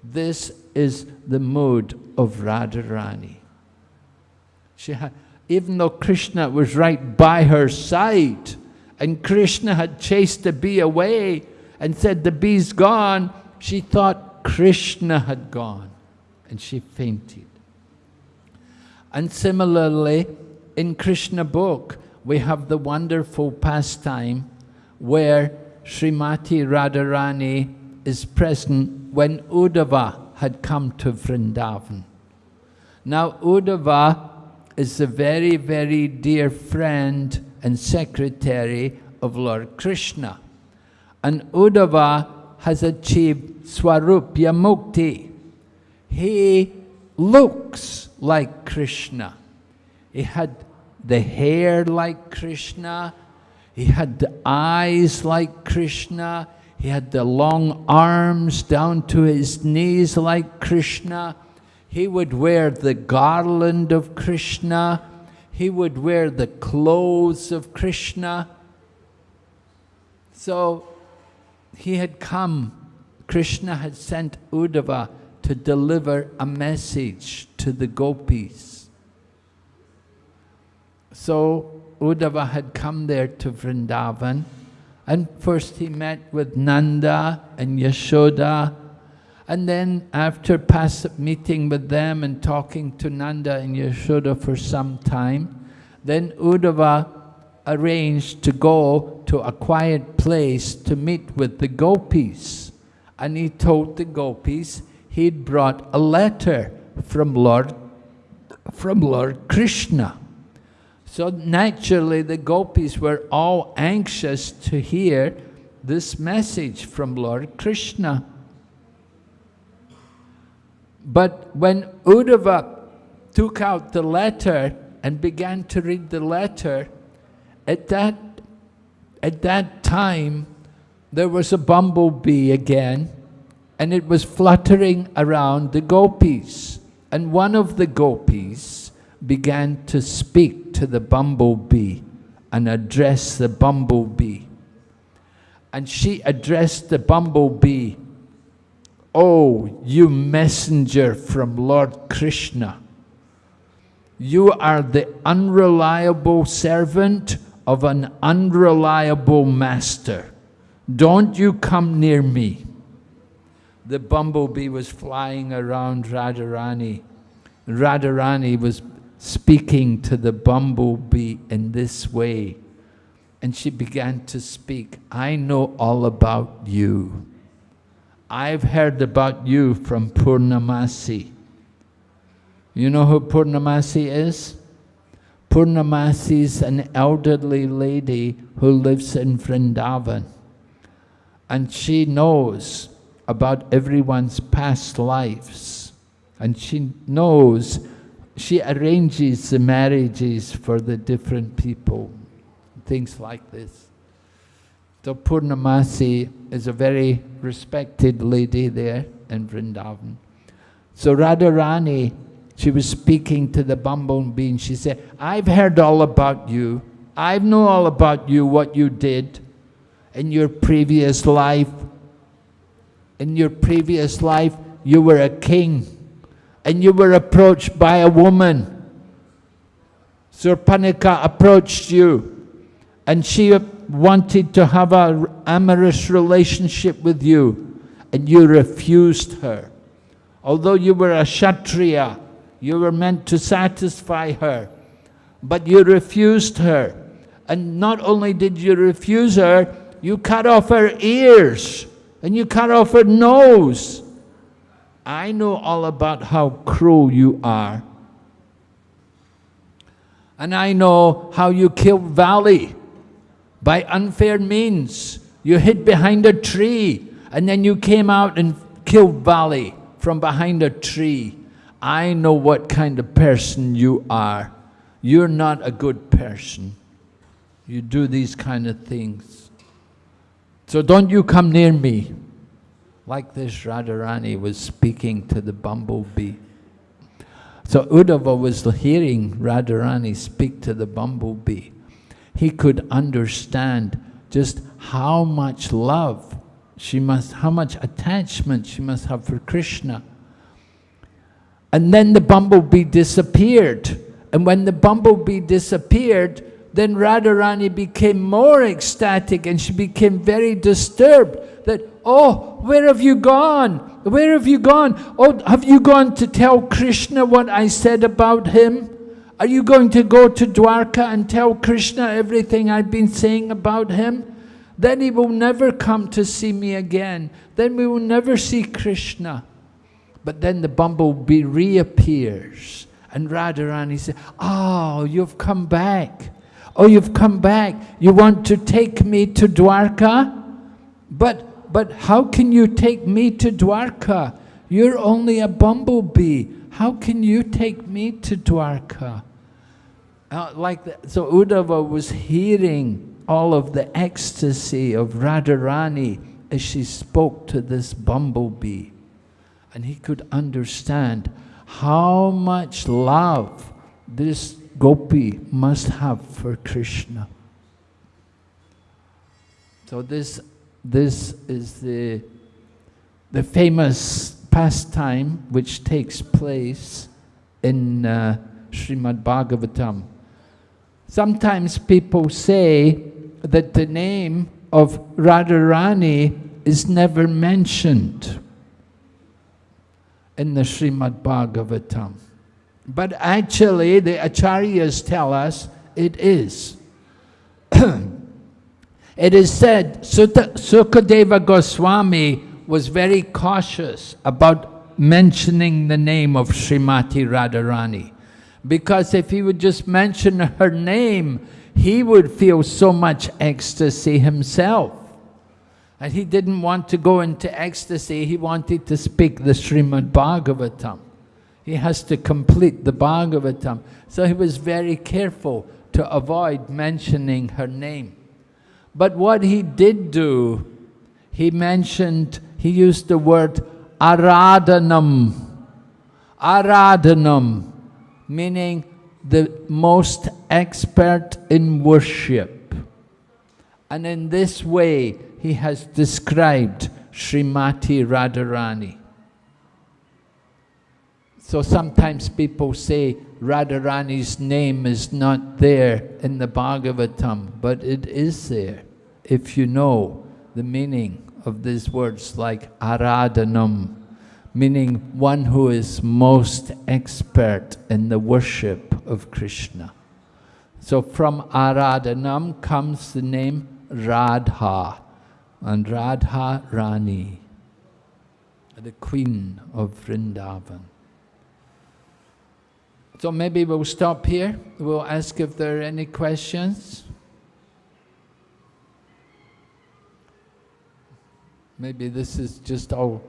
This is the mood of Radharani. She had, even though Krishna was right by her side, and Krishna had chased the bee away and said, the bee's gone, she thought Krishna had gone, and she fainted. And similarly, in Krishna book, we have the wonderful pastime where Srimati Radharani is present when Uddhava had come to Vrindavan. Now Uddhava is a very, very dear friend and secretary of Lord Krishna. And Uddhava has achieved Swarupya Mukti. He looks like Krishna. He had the hair like Krishna. He had the eyes like Krishna. He had the long arms down to his knees like Krishna. He would wear the garland of Krishna. He would wear the clothes of Krishna. So he had come, Krishna had sent Uddhava to deliver a message to the gopis. So Uddhava had come there to Vrindavan and first he met with Nanda and Yashoda and then after meeting with them and talking to Nanda and Yashoda for some time, then Uddhava arranged to go to a quiet place to meet with the gopis. And he told the gopis he'd brought a letter from Lord, from Lord Krishna. So naturally the gopis were all anxious to hear this message from Lord Krishna. But when Uddhava took out the letter and began to read the letter, at that, at that time, there was a bumblebee again, and it was fluttering around the gopis. And one of the gopis began to speak to the bumblebee and address the bumblebee. And she addressed the bumblebee Oh, you messenger from Lord Krishna, you are the unreliable servant of an unreliable master. Don't you come near me. The bumblebee was flying around Radharani. Radharani was speaking to the bumblebee in this way. And she began to speak, I know all about you. I've heard about you from Purnamasi. You know who Purnamasi is? Purnamasi is an elderly lady who lives in Vrindavan. And she knows about everyone's past lives. And she knows, she arranges the marriages for the different people things like this. So Purnamasi is a very respected lady there in Vrindavan. So Radharani, she was speaking to the bumblebee and she said, I've heard all about you. I know all about you, what you did in your previous life. In your previous life, you were a king and you were approached by a woman. Surpanakha approached you and she wanted to have an amorous relationship with you and you refused her. Although you were a Kshatriya, you were meant to satisfy her, but you refused her. And not only did you refuse her, you cut off her ears and you cut off her nose. I know all about how cruel you are. And I know how you killed Vali by unfair means. You hid behind a tree and then you came out and killed Vali from behind a tree. I know what kind of person you are. You're not a good person. You do these kind of things. So don't you come near me. Like this Radharani was speaking to the bumblebee. So Uddhava was hearing Radharani speak to the bumblebee. He could understand just how much love she must, how much attachment she must have for Krishna. And then the bumblebee disappeared. And when the bumblebee disappeared, then Radharani became more ecstatic and she became very disturbed that, oh, where have you gone? Where have you gone? Oh, have you gone to tell Krishna what I said about him? Are you going to go to Dwarka and tell Krishna everything I've been saying about him? Then he will never come to see me again. Then we will never see Krishna. But then the bumblebee reappears. And Radharani says, Oh, you've come back. Oh, you've come back. You want to take me to Dwarka? But, but how can you take me to Dwarka? You're only a bumblebee. How can you take me to Dwarka? Uh, like the, so Uddhava was hearing all of the ecstasy of Radharani as she spoke to this bumblebee. And he could understand how much love this gopi must have for Krishna. So this, this is the, the famous pastime which takes place in uh, Srimad Bhagavatam. Sometimes people say that the name of Radharani is never mentioned in the Srimad Bhagavatam. But actually, the acharyas tell us it is. <clears throat> it is said, Sukadeva Goswami was very cautious about mentioning the name of Srimati Radharani. Because if he would just mention her name, he would feel so much ecstasy himself. And he didn't want to go into ecstasy, he wanted to speak the Srimad Bhagavatam. He has to complete the Bhagavatam. So he was very careful to avoid mentioning her name. But what he did do, he mentioned, he used the word aradhanam. Aradhanam, meaning the most expert in worship. And in this way, he has described Srimati Radharani. So sometimes people say Radharani's name is not there in the Bhagavatam, but it is there if you know the meaning of these words like Aradhanam, meaning one who is most expert in the worship of Krishna. So from Aradhanam comes the name Radha, and Radha Rani, the queen of Vrindavan. So maybe we'll stop here. We'll ask if there are any questions. Maybe this is just all.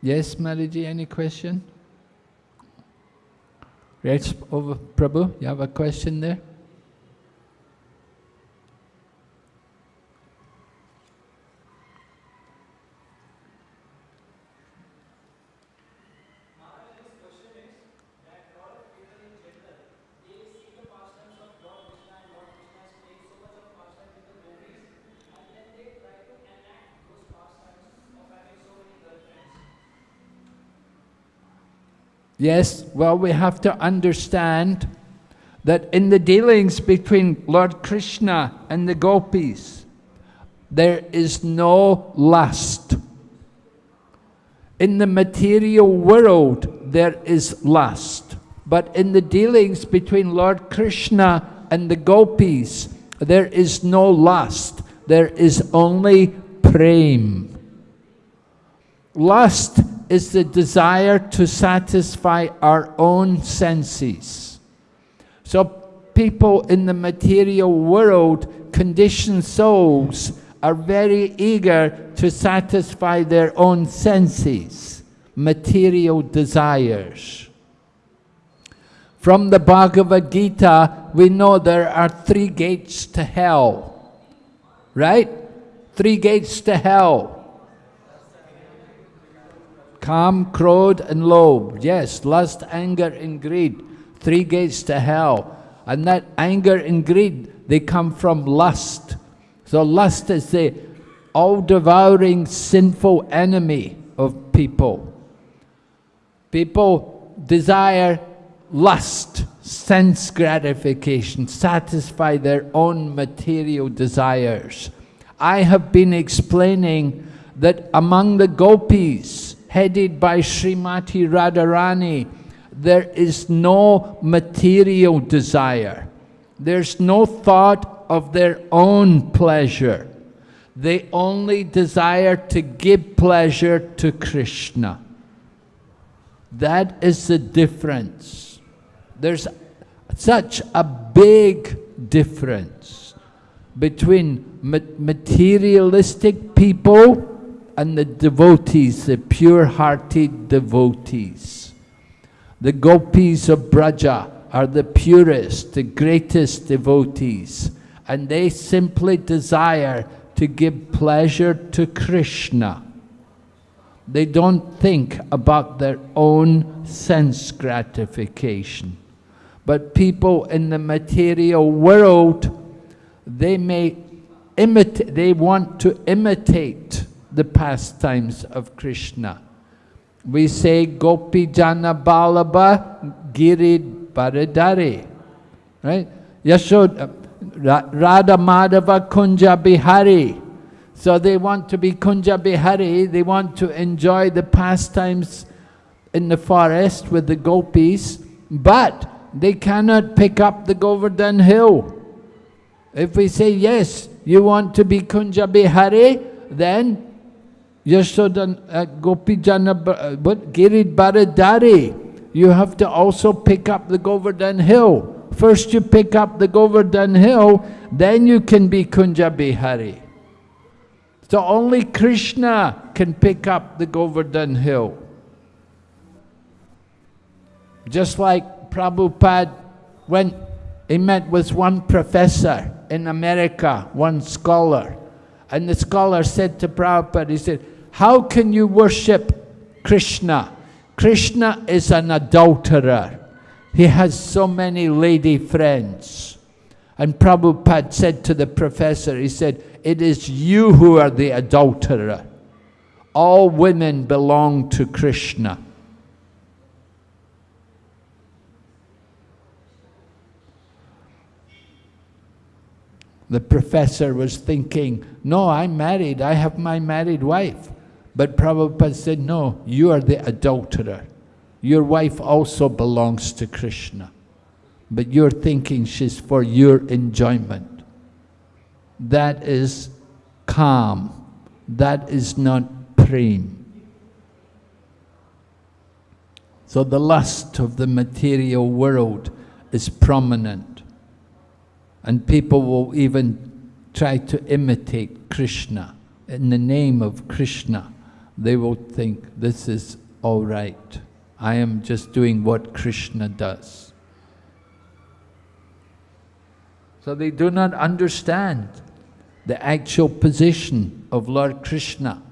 Yes, Mataji, any question? Yes, over Prabhu, you have a question there? Yes, well, we have to understand that in the dealings between Lord Krishna and the gopis, there is no lust. In the material world, there is lust. But in the dealings between Lord Krishna and the gopis, there is no lust. There is only prem. Lust is the desire to satisfy our own senses. So people in the material world, conditioned souls, are very eager to satisfy their own senses, material desires. From the Bhagavad Gita, we know there are three gates to hell. Right? Three gates to hell. Kam, Krodh and Lobh. Yes, lust, anger and greed. Three gates to hell. And that anger and greed, they come from lust. So lust is the all-devouring sinful enemy of people. People desire lust, sense gratification, satisfy their own material desires. I have been explaining that among the gopis, headed by Srimati Radharani, there is no material desire. There's no thought of their own pleasure. They only desire to give pleasure to Krishna. That is the difference. There's such a big difference between materialistic people and the devotees, the pure-hearted devotees. The gopis of Braja are the purest, the greatest devotees, and they simply desire to give pleasure to Krishna. They don't think about their own sense gratification. But people in the material world, they may imitate, they want to imitate the pastimes of Krishna. We say Gopi Jana Vallabha Girid Baradari. Right? Yashoda, uh, Radha Madhava Kunja Bihari. So they want to be Kunja Bihari, they want to enjoy the pastimes in the forest with the gopis, but they cannot pick up the Govardhan hill. If we say, yes, you want to be Kunja Bihari, then Yashodan uh, Gopijana uh, but Girid Baradari. You have to also pick up the Govardhan hill. First you pick up the Govardhan hill, then you can be Kunja Bihari. So only Krishna can pick up the Govardhan hill. Just like Prabhupada, when he met with one professor in America, one scholar, and the scholar said to Prabhupada, he said, how can you worship Krishna? Krishna is an adulterer. He has so many lady friends. And Prabhupada said to the professor, he said, it is you who are the adulterer. All women belong to Krishna. The professor was thinking, no, I'm married, I have my married wife. But Prabhupada said, no, you are the adulterer. Your wife also belongs to Krishna. But you're thinking she's for your enjoyment. That is kam. That is not prem. So the lust of the material world is prominent. And people will even try to imitate Krishna in the name of Krishna. They will think this is all right. I am just doing what Krishna does. So they do not understand the actual position of Lord Krishna.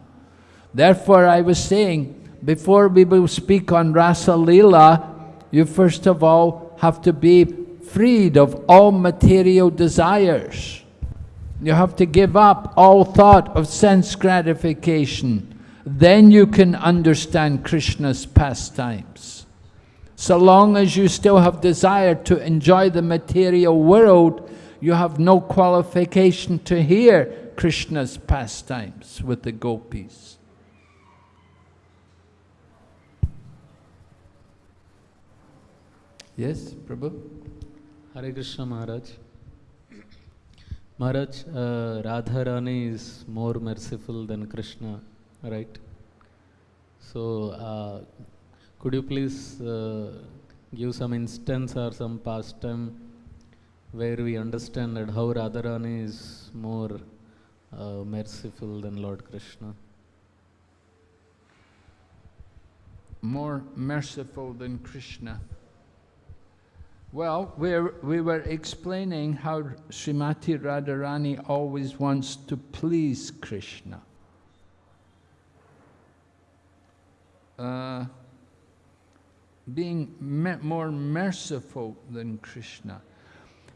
Therefore, I was saying, before we will speak on Rasa Leela, you first of all have to be freed of all material desires. You have to give up all thought of sense gratification. Then you can understand Krishna's pastimes. So long as you still have desire to enjoy the material world, you have no qualification to hear Krishna's pastimes with the gopis. Yes, Prabhu? Hare Krishna Maharaj. Maharaj, uh, Radharani is more merciful than Krishna, right? So, uh, could you please uh, give some instance or some pastime where we understand that how Radharani is more uh, merciful than Lord Krishna? More merciful than Krishna. Well, we're, we were explaining how Srimati Radharani always wants to please Krishna. Uh, being me more merciful than Krishna.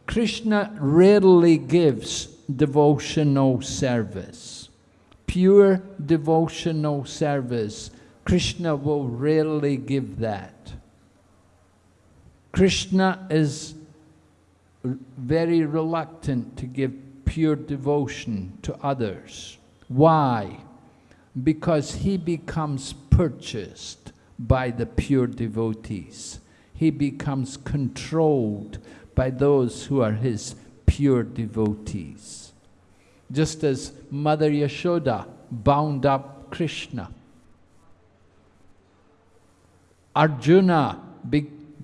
Krishna rarely gives devotional service. Pure devotional service, Krishna will rarely give that. Krishna is very reluctant to give pure devotion to others. Why? Because he becomes purchased by the pure devotees. He becomes controlled by those who are his pure devotees. Just as Mother Yashoda bound up Krishna. Arjuna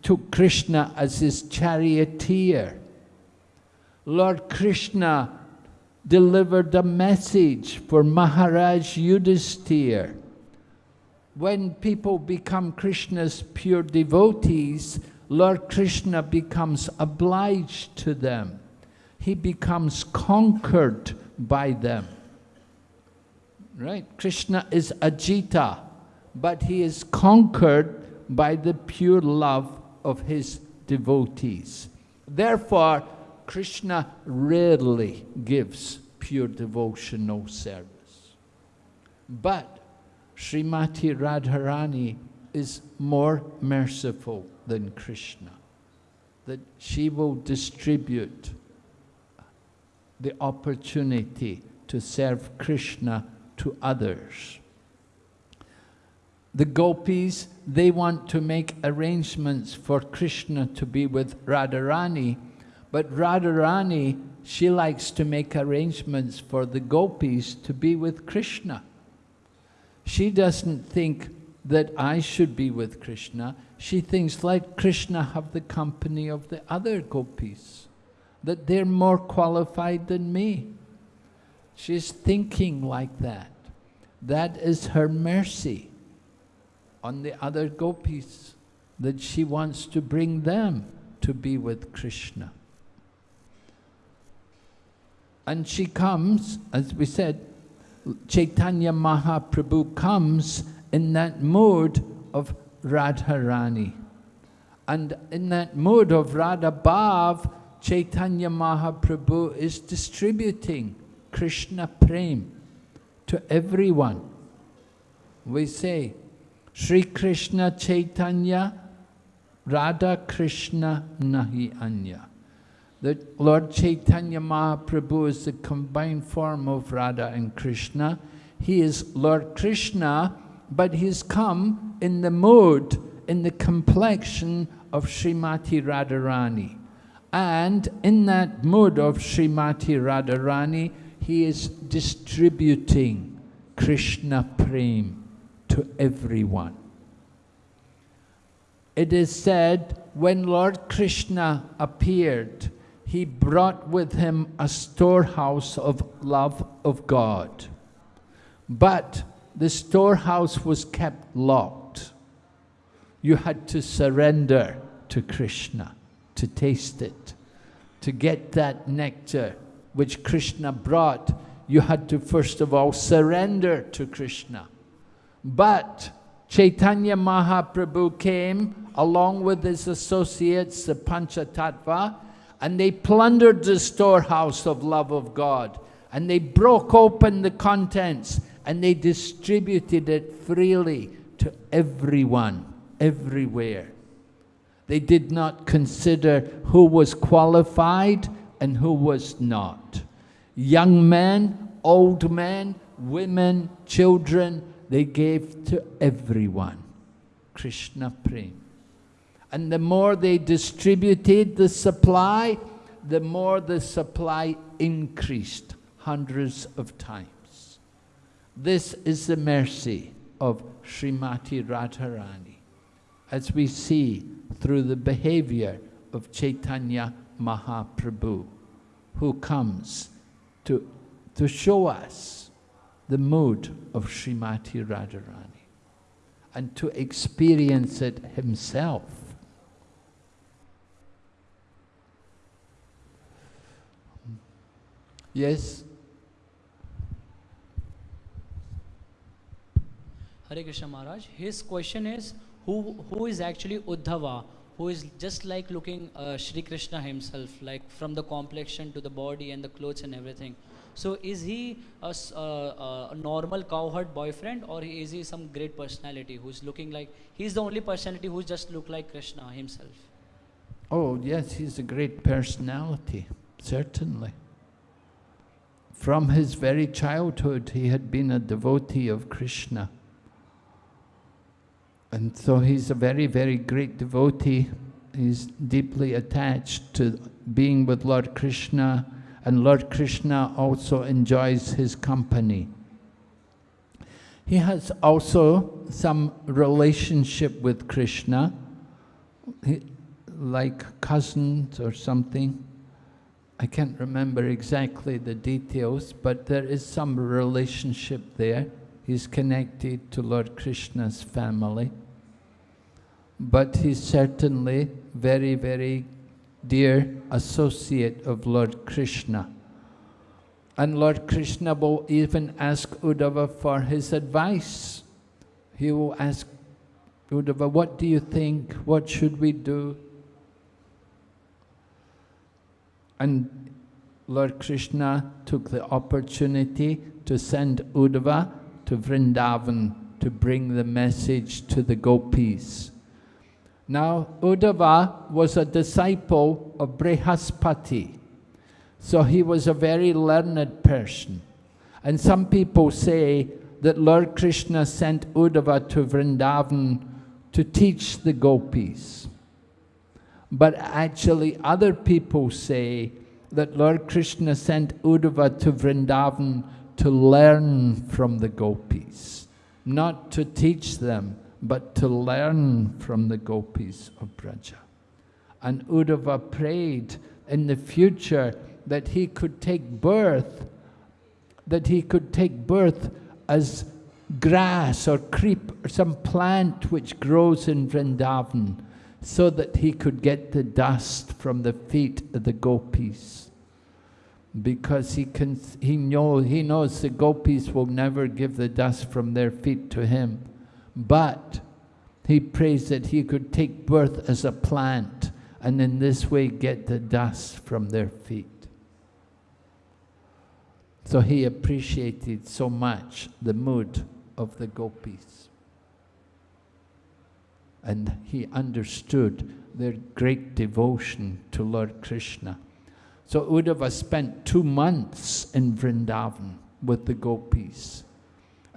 took Krishna as his charioteer. Lord Krishna delivered a message for Maharaj Yudhisthira. When people become Krishna's pure devotees, Lord Krishna becomes obliged to them. He becomes conquered by them. Right? Krishna is Ajita, but he is conquered by the pure love of his devotees. Therefore, Krishna rarely gives pure devotional service. But Srimati Radharani is more merciful than Krishna, that she will distribute the opportunity to serve Krishna to others. The gopis, they want to make arrangements for Krishna to be with Radharani, but Radharani, she likes to make arrangements for the gopis to be with Krishna. She doesn't think that I should be with Krishna. She thinks let Krishna have the company of the other gopis, that they're more qualified than me. She's thinking like that. That is her mercy on the other gopis, that she wants to bring them to be with Krishna. And she comes, as we said, Chaitanya Mahaprabhu comes in that mode of Radharani. And in that mode of Radha Bhav, Chaitanya Mahaprabhu is distributing Krishna Prem to everyone. We say, Sri Krishna Chaitanya, Radha Krishna Nahi Anya. The Lord Chaitanya Mahaprabhu is the combined form of Radha and Krishna. He is Lord Krishna, but he's come in the mood, in the complexion of Srimati Radharani. And in that mood of Srimati Radharani, he is distributing Krishna Prem to everyone. It is said when Lord Krishna appeared, he brought with him a storehouse of love of God. But the storehouse was kept locked. you had to surrender to Krishna, to taste it. To get that nectar which Krishna brought, you had to first of all surrender to Krishna. But Chaitanya Mahaprabhu came along with his associates, the Panchatattva, and they plundered the storehouse of love of God. And they broke open the contents and they distributed it freely to everyone, everywhere. They did not consider who was qualified and who was not. Young men, old men, women, children, they gave to everyone. Krishna Prem. And the more they distributed the supply, the more the supply increased hundreds of times. This is the mercy of Srimati Radharani, as we see through the behavior of Chaitanya Mahaprabhu, who comes to, to show us the mood of Srimati Radharani and to experience it himself. Yes? Hare Krishna Maharaj. His question is, who, who is actually Uddhava? Who is just like looking uh, Shri Krishna himself, like from the complexion to the body and the clothes and everything. So is he a, uh, a normal cowherd boyfriend or is he some great personality who's looking like, he's the only personality who's just look like Krishna himself? Oh, yes, he's a great personality, certainly. From his very childhood, he had been a devotee of Krishna. And so he's a very, very great devotee. He's deeply attached to being with Lord Krishna, and Lord Krishna also enjoys his company. He has also some relationship with Krishna, like cousins or something. I can't remember exactly the details, but there is some relationship there. He's connected to Lord Krishna's family. But he's certainly very, very dear associate of Lord Krishna. And Lord Krishna will even ask Uddhava for his advice. He will ask Uddhava, what do you think? What should we do? And Lord Krishna took the opportunity to send Uddhava to Vrindavan to bring the message to the gopis. Now, Uddhava was a disciple of Brihaspati, so he was a very learned person. And some people say that Lord Krishna sent Uddhava to Vrindavan to teach the gopis. But actually, other people say that Lord Krishna sent Uddhava to Vrindavan to learn from the gopis, not to teach them, but to learn from the gopis of Braja. And Uddhava prayed in the future that he could take birth, that he could take birth as grass or creep or some plant which grows in Vrindavan so that he could get the dust from the feet of the gopis. Because he, can, he, know, he knows the gopis will never give the dust from their feet to him. But he prays that he could take birth as a plant and in this way get the dust from their feet. So he appreciated so much the mood of the gopis. And he understood their great devotion to Lord Krishna. So Uddhava spent two months in Vrindavan with the gopis.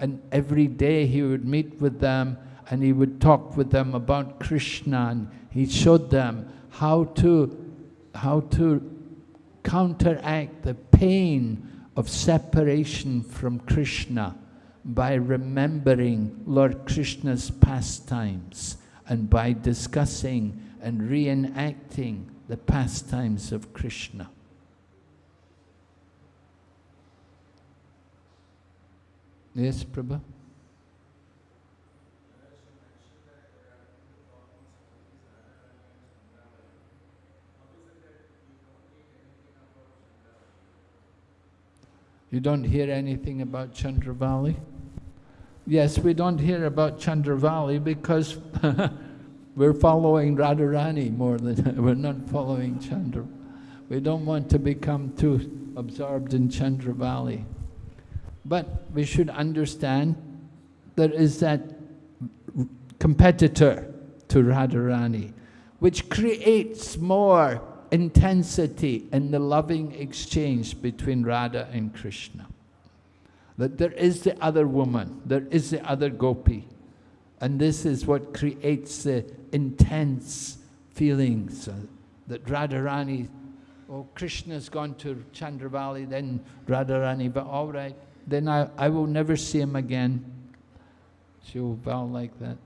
And every day he would meet with them and he would talk with them about Krishna and he showed them how to, how to counteract the pain of separation from Krishna by remembering Lord Krishna's pastimes and by discussing and reenacting the pastimes of Krishna. Yes, Prabhu. You don't hear anything about Chandravali? Yes, we don't hear about Chandravali because <laughs> we're following Radharani more than <laughs> we're not following Chandra. We don't want to become too absorbed in Chandravali. But we should understand there is that competitor to Radharani, which creates more intensity in the loving exchange between Radha and Krishna. That there is the other woman, there is the other gopi. And this is what creates the intense feelings uh, that Radharani, oh, Krishna's gone to Chandravali, then Radharani, but all right, then I, I will never see him again. She'll vow like that.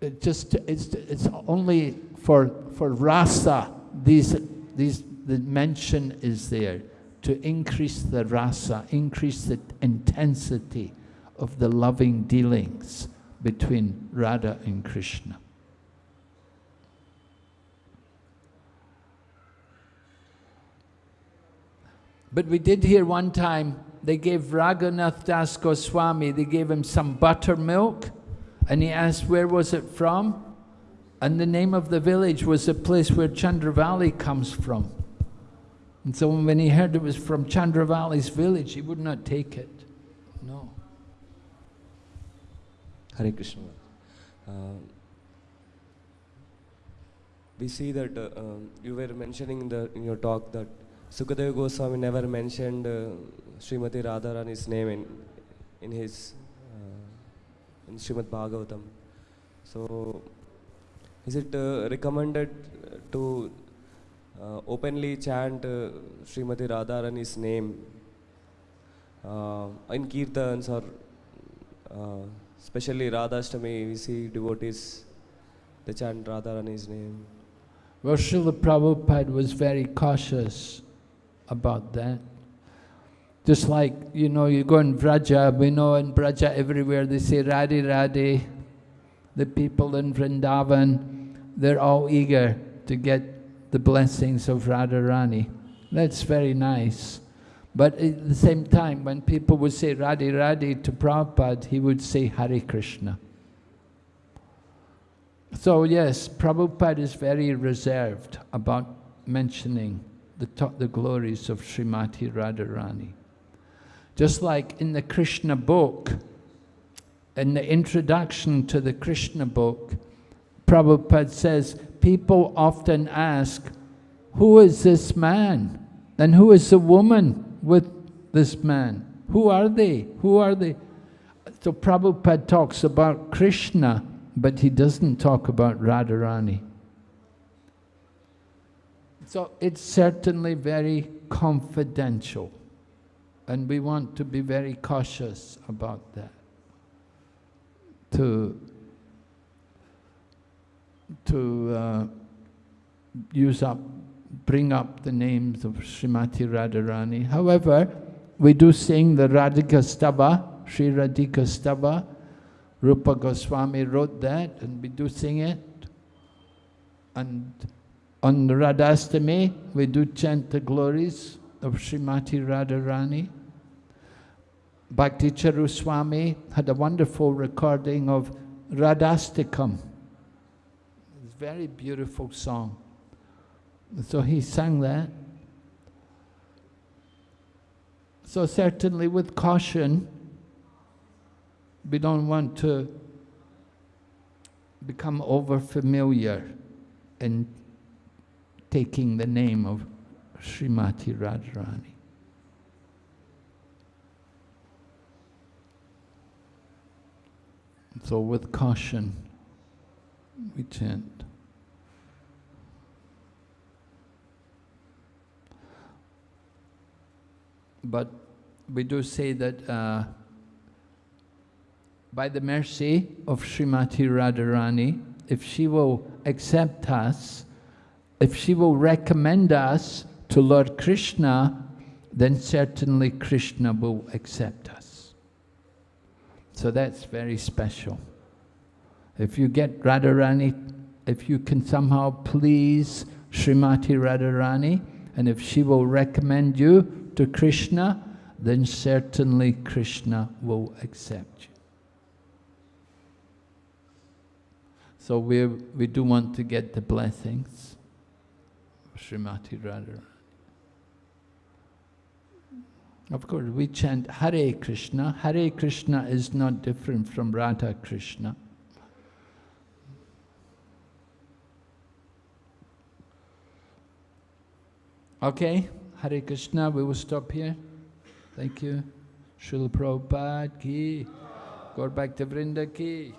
It just, it's, it's only for, for rasa, these, these, the mention is there to increase the rasa, increase the intensity of the loving dealings between Radha and Krishna. But we did hear one time, they gave Raghunath Das Goswami, they gave him some buttermilk, and he asked where was it from? And the name of the village was the place where Chandravali comes from. And so when he heard it was from Chandravali's village, he would not take it. No. Hare Krishna. Uh, we see that uh, um, you were mentioning in, the, in your talk that Sukadeva Goswami never mentioned uh, Srimati Radharani's name in, in his uh, in Srimad Bhagavatam. So, is it uh, recommended to uh, openly chant uh, Srimati Radharani's name uh, in kirtans or uh, especially Radhashtami, we see devotees, they chant Radharani's name. Well, Srila Prabhupada was very cautious about that. Just like, you know, you go in Vraja, we know in Vraja everywhere they say Radhe Radhe. The people in Vrindavan, they're all eager to get the blessings of Radharani. That's very nice. But at the same time, when people would say Radhe Radhe to Prabhupada, he would say Hare Krishna. So yes, Prabhupada is very reserved about mentioning the, the glories of Srimati Radharani. Just like in the Krishna book, in the introduction to the Krishna book, Prabhupada says, people often ask, who is this man? And who is the woman with this man? Who are they? Who are they? So Prabhupada talks about Krishna, but he doesn't talk about Radharani. So it's certainly very confidential. And we want to be very cautious about that. To, to uh, use up, bring up the names of Srimati Radharani. However, we do sing the Radhika Stava, Sri Radhika Stava. Rupa Goswami wrote that, and we do sing it. And on Radhashtami, we do chant the glories of Srimati Radharani. Bhakti Charuswami had a wonderful recording of Radhashtakam. It's a very beautiful song. So he sang that. So certainly with caution, we don't want to become over familiar in taking the name of Srimati Radharani. So with caution, we chant. But we do say that uh, by the mercy of Srimati Radharani, if she will accept us, if she will recommend us to Lord Krishna, then certainly Krishna will accept us. So that's very special. If you get Radharani, if you can somehow please Srimati Radharani, And if she will recommend you to Krishna, then certainly Krishna will accept you. So we, we do want to get the blessings Srimati Radharani. Of course, we chant Hare Krishna. Hare Krishna is not different from Radha Krishna. Okay, Hare Krishna, we will stop here. Thank you. Srila Prabhupada ki, Gaur Bhakta Vrinda ki.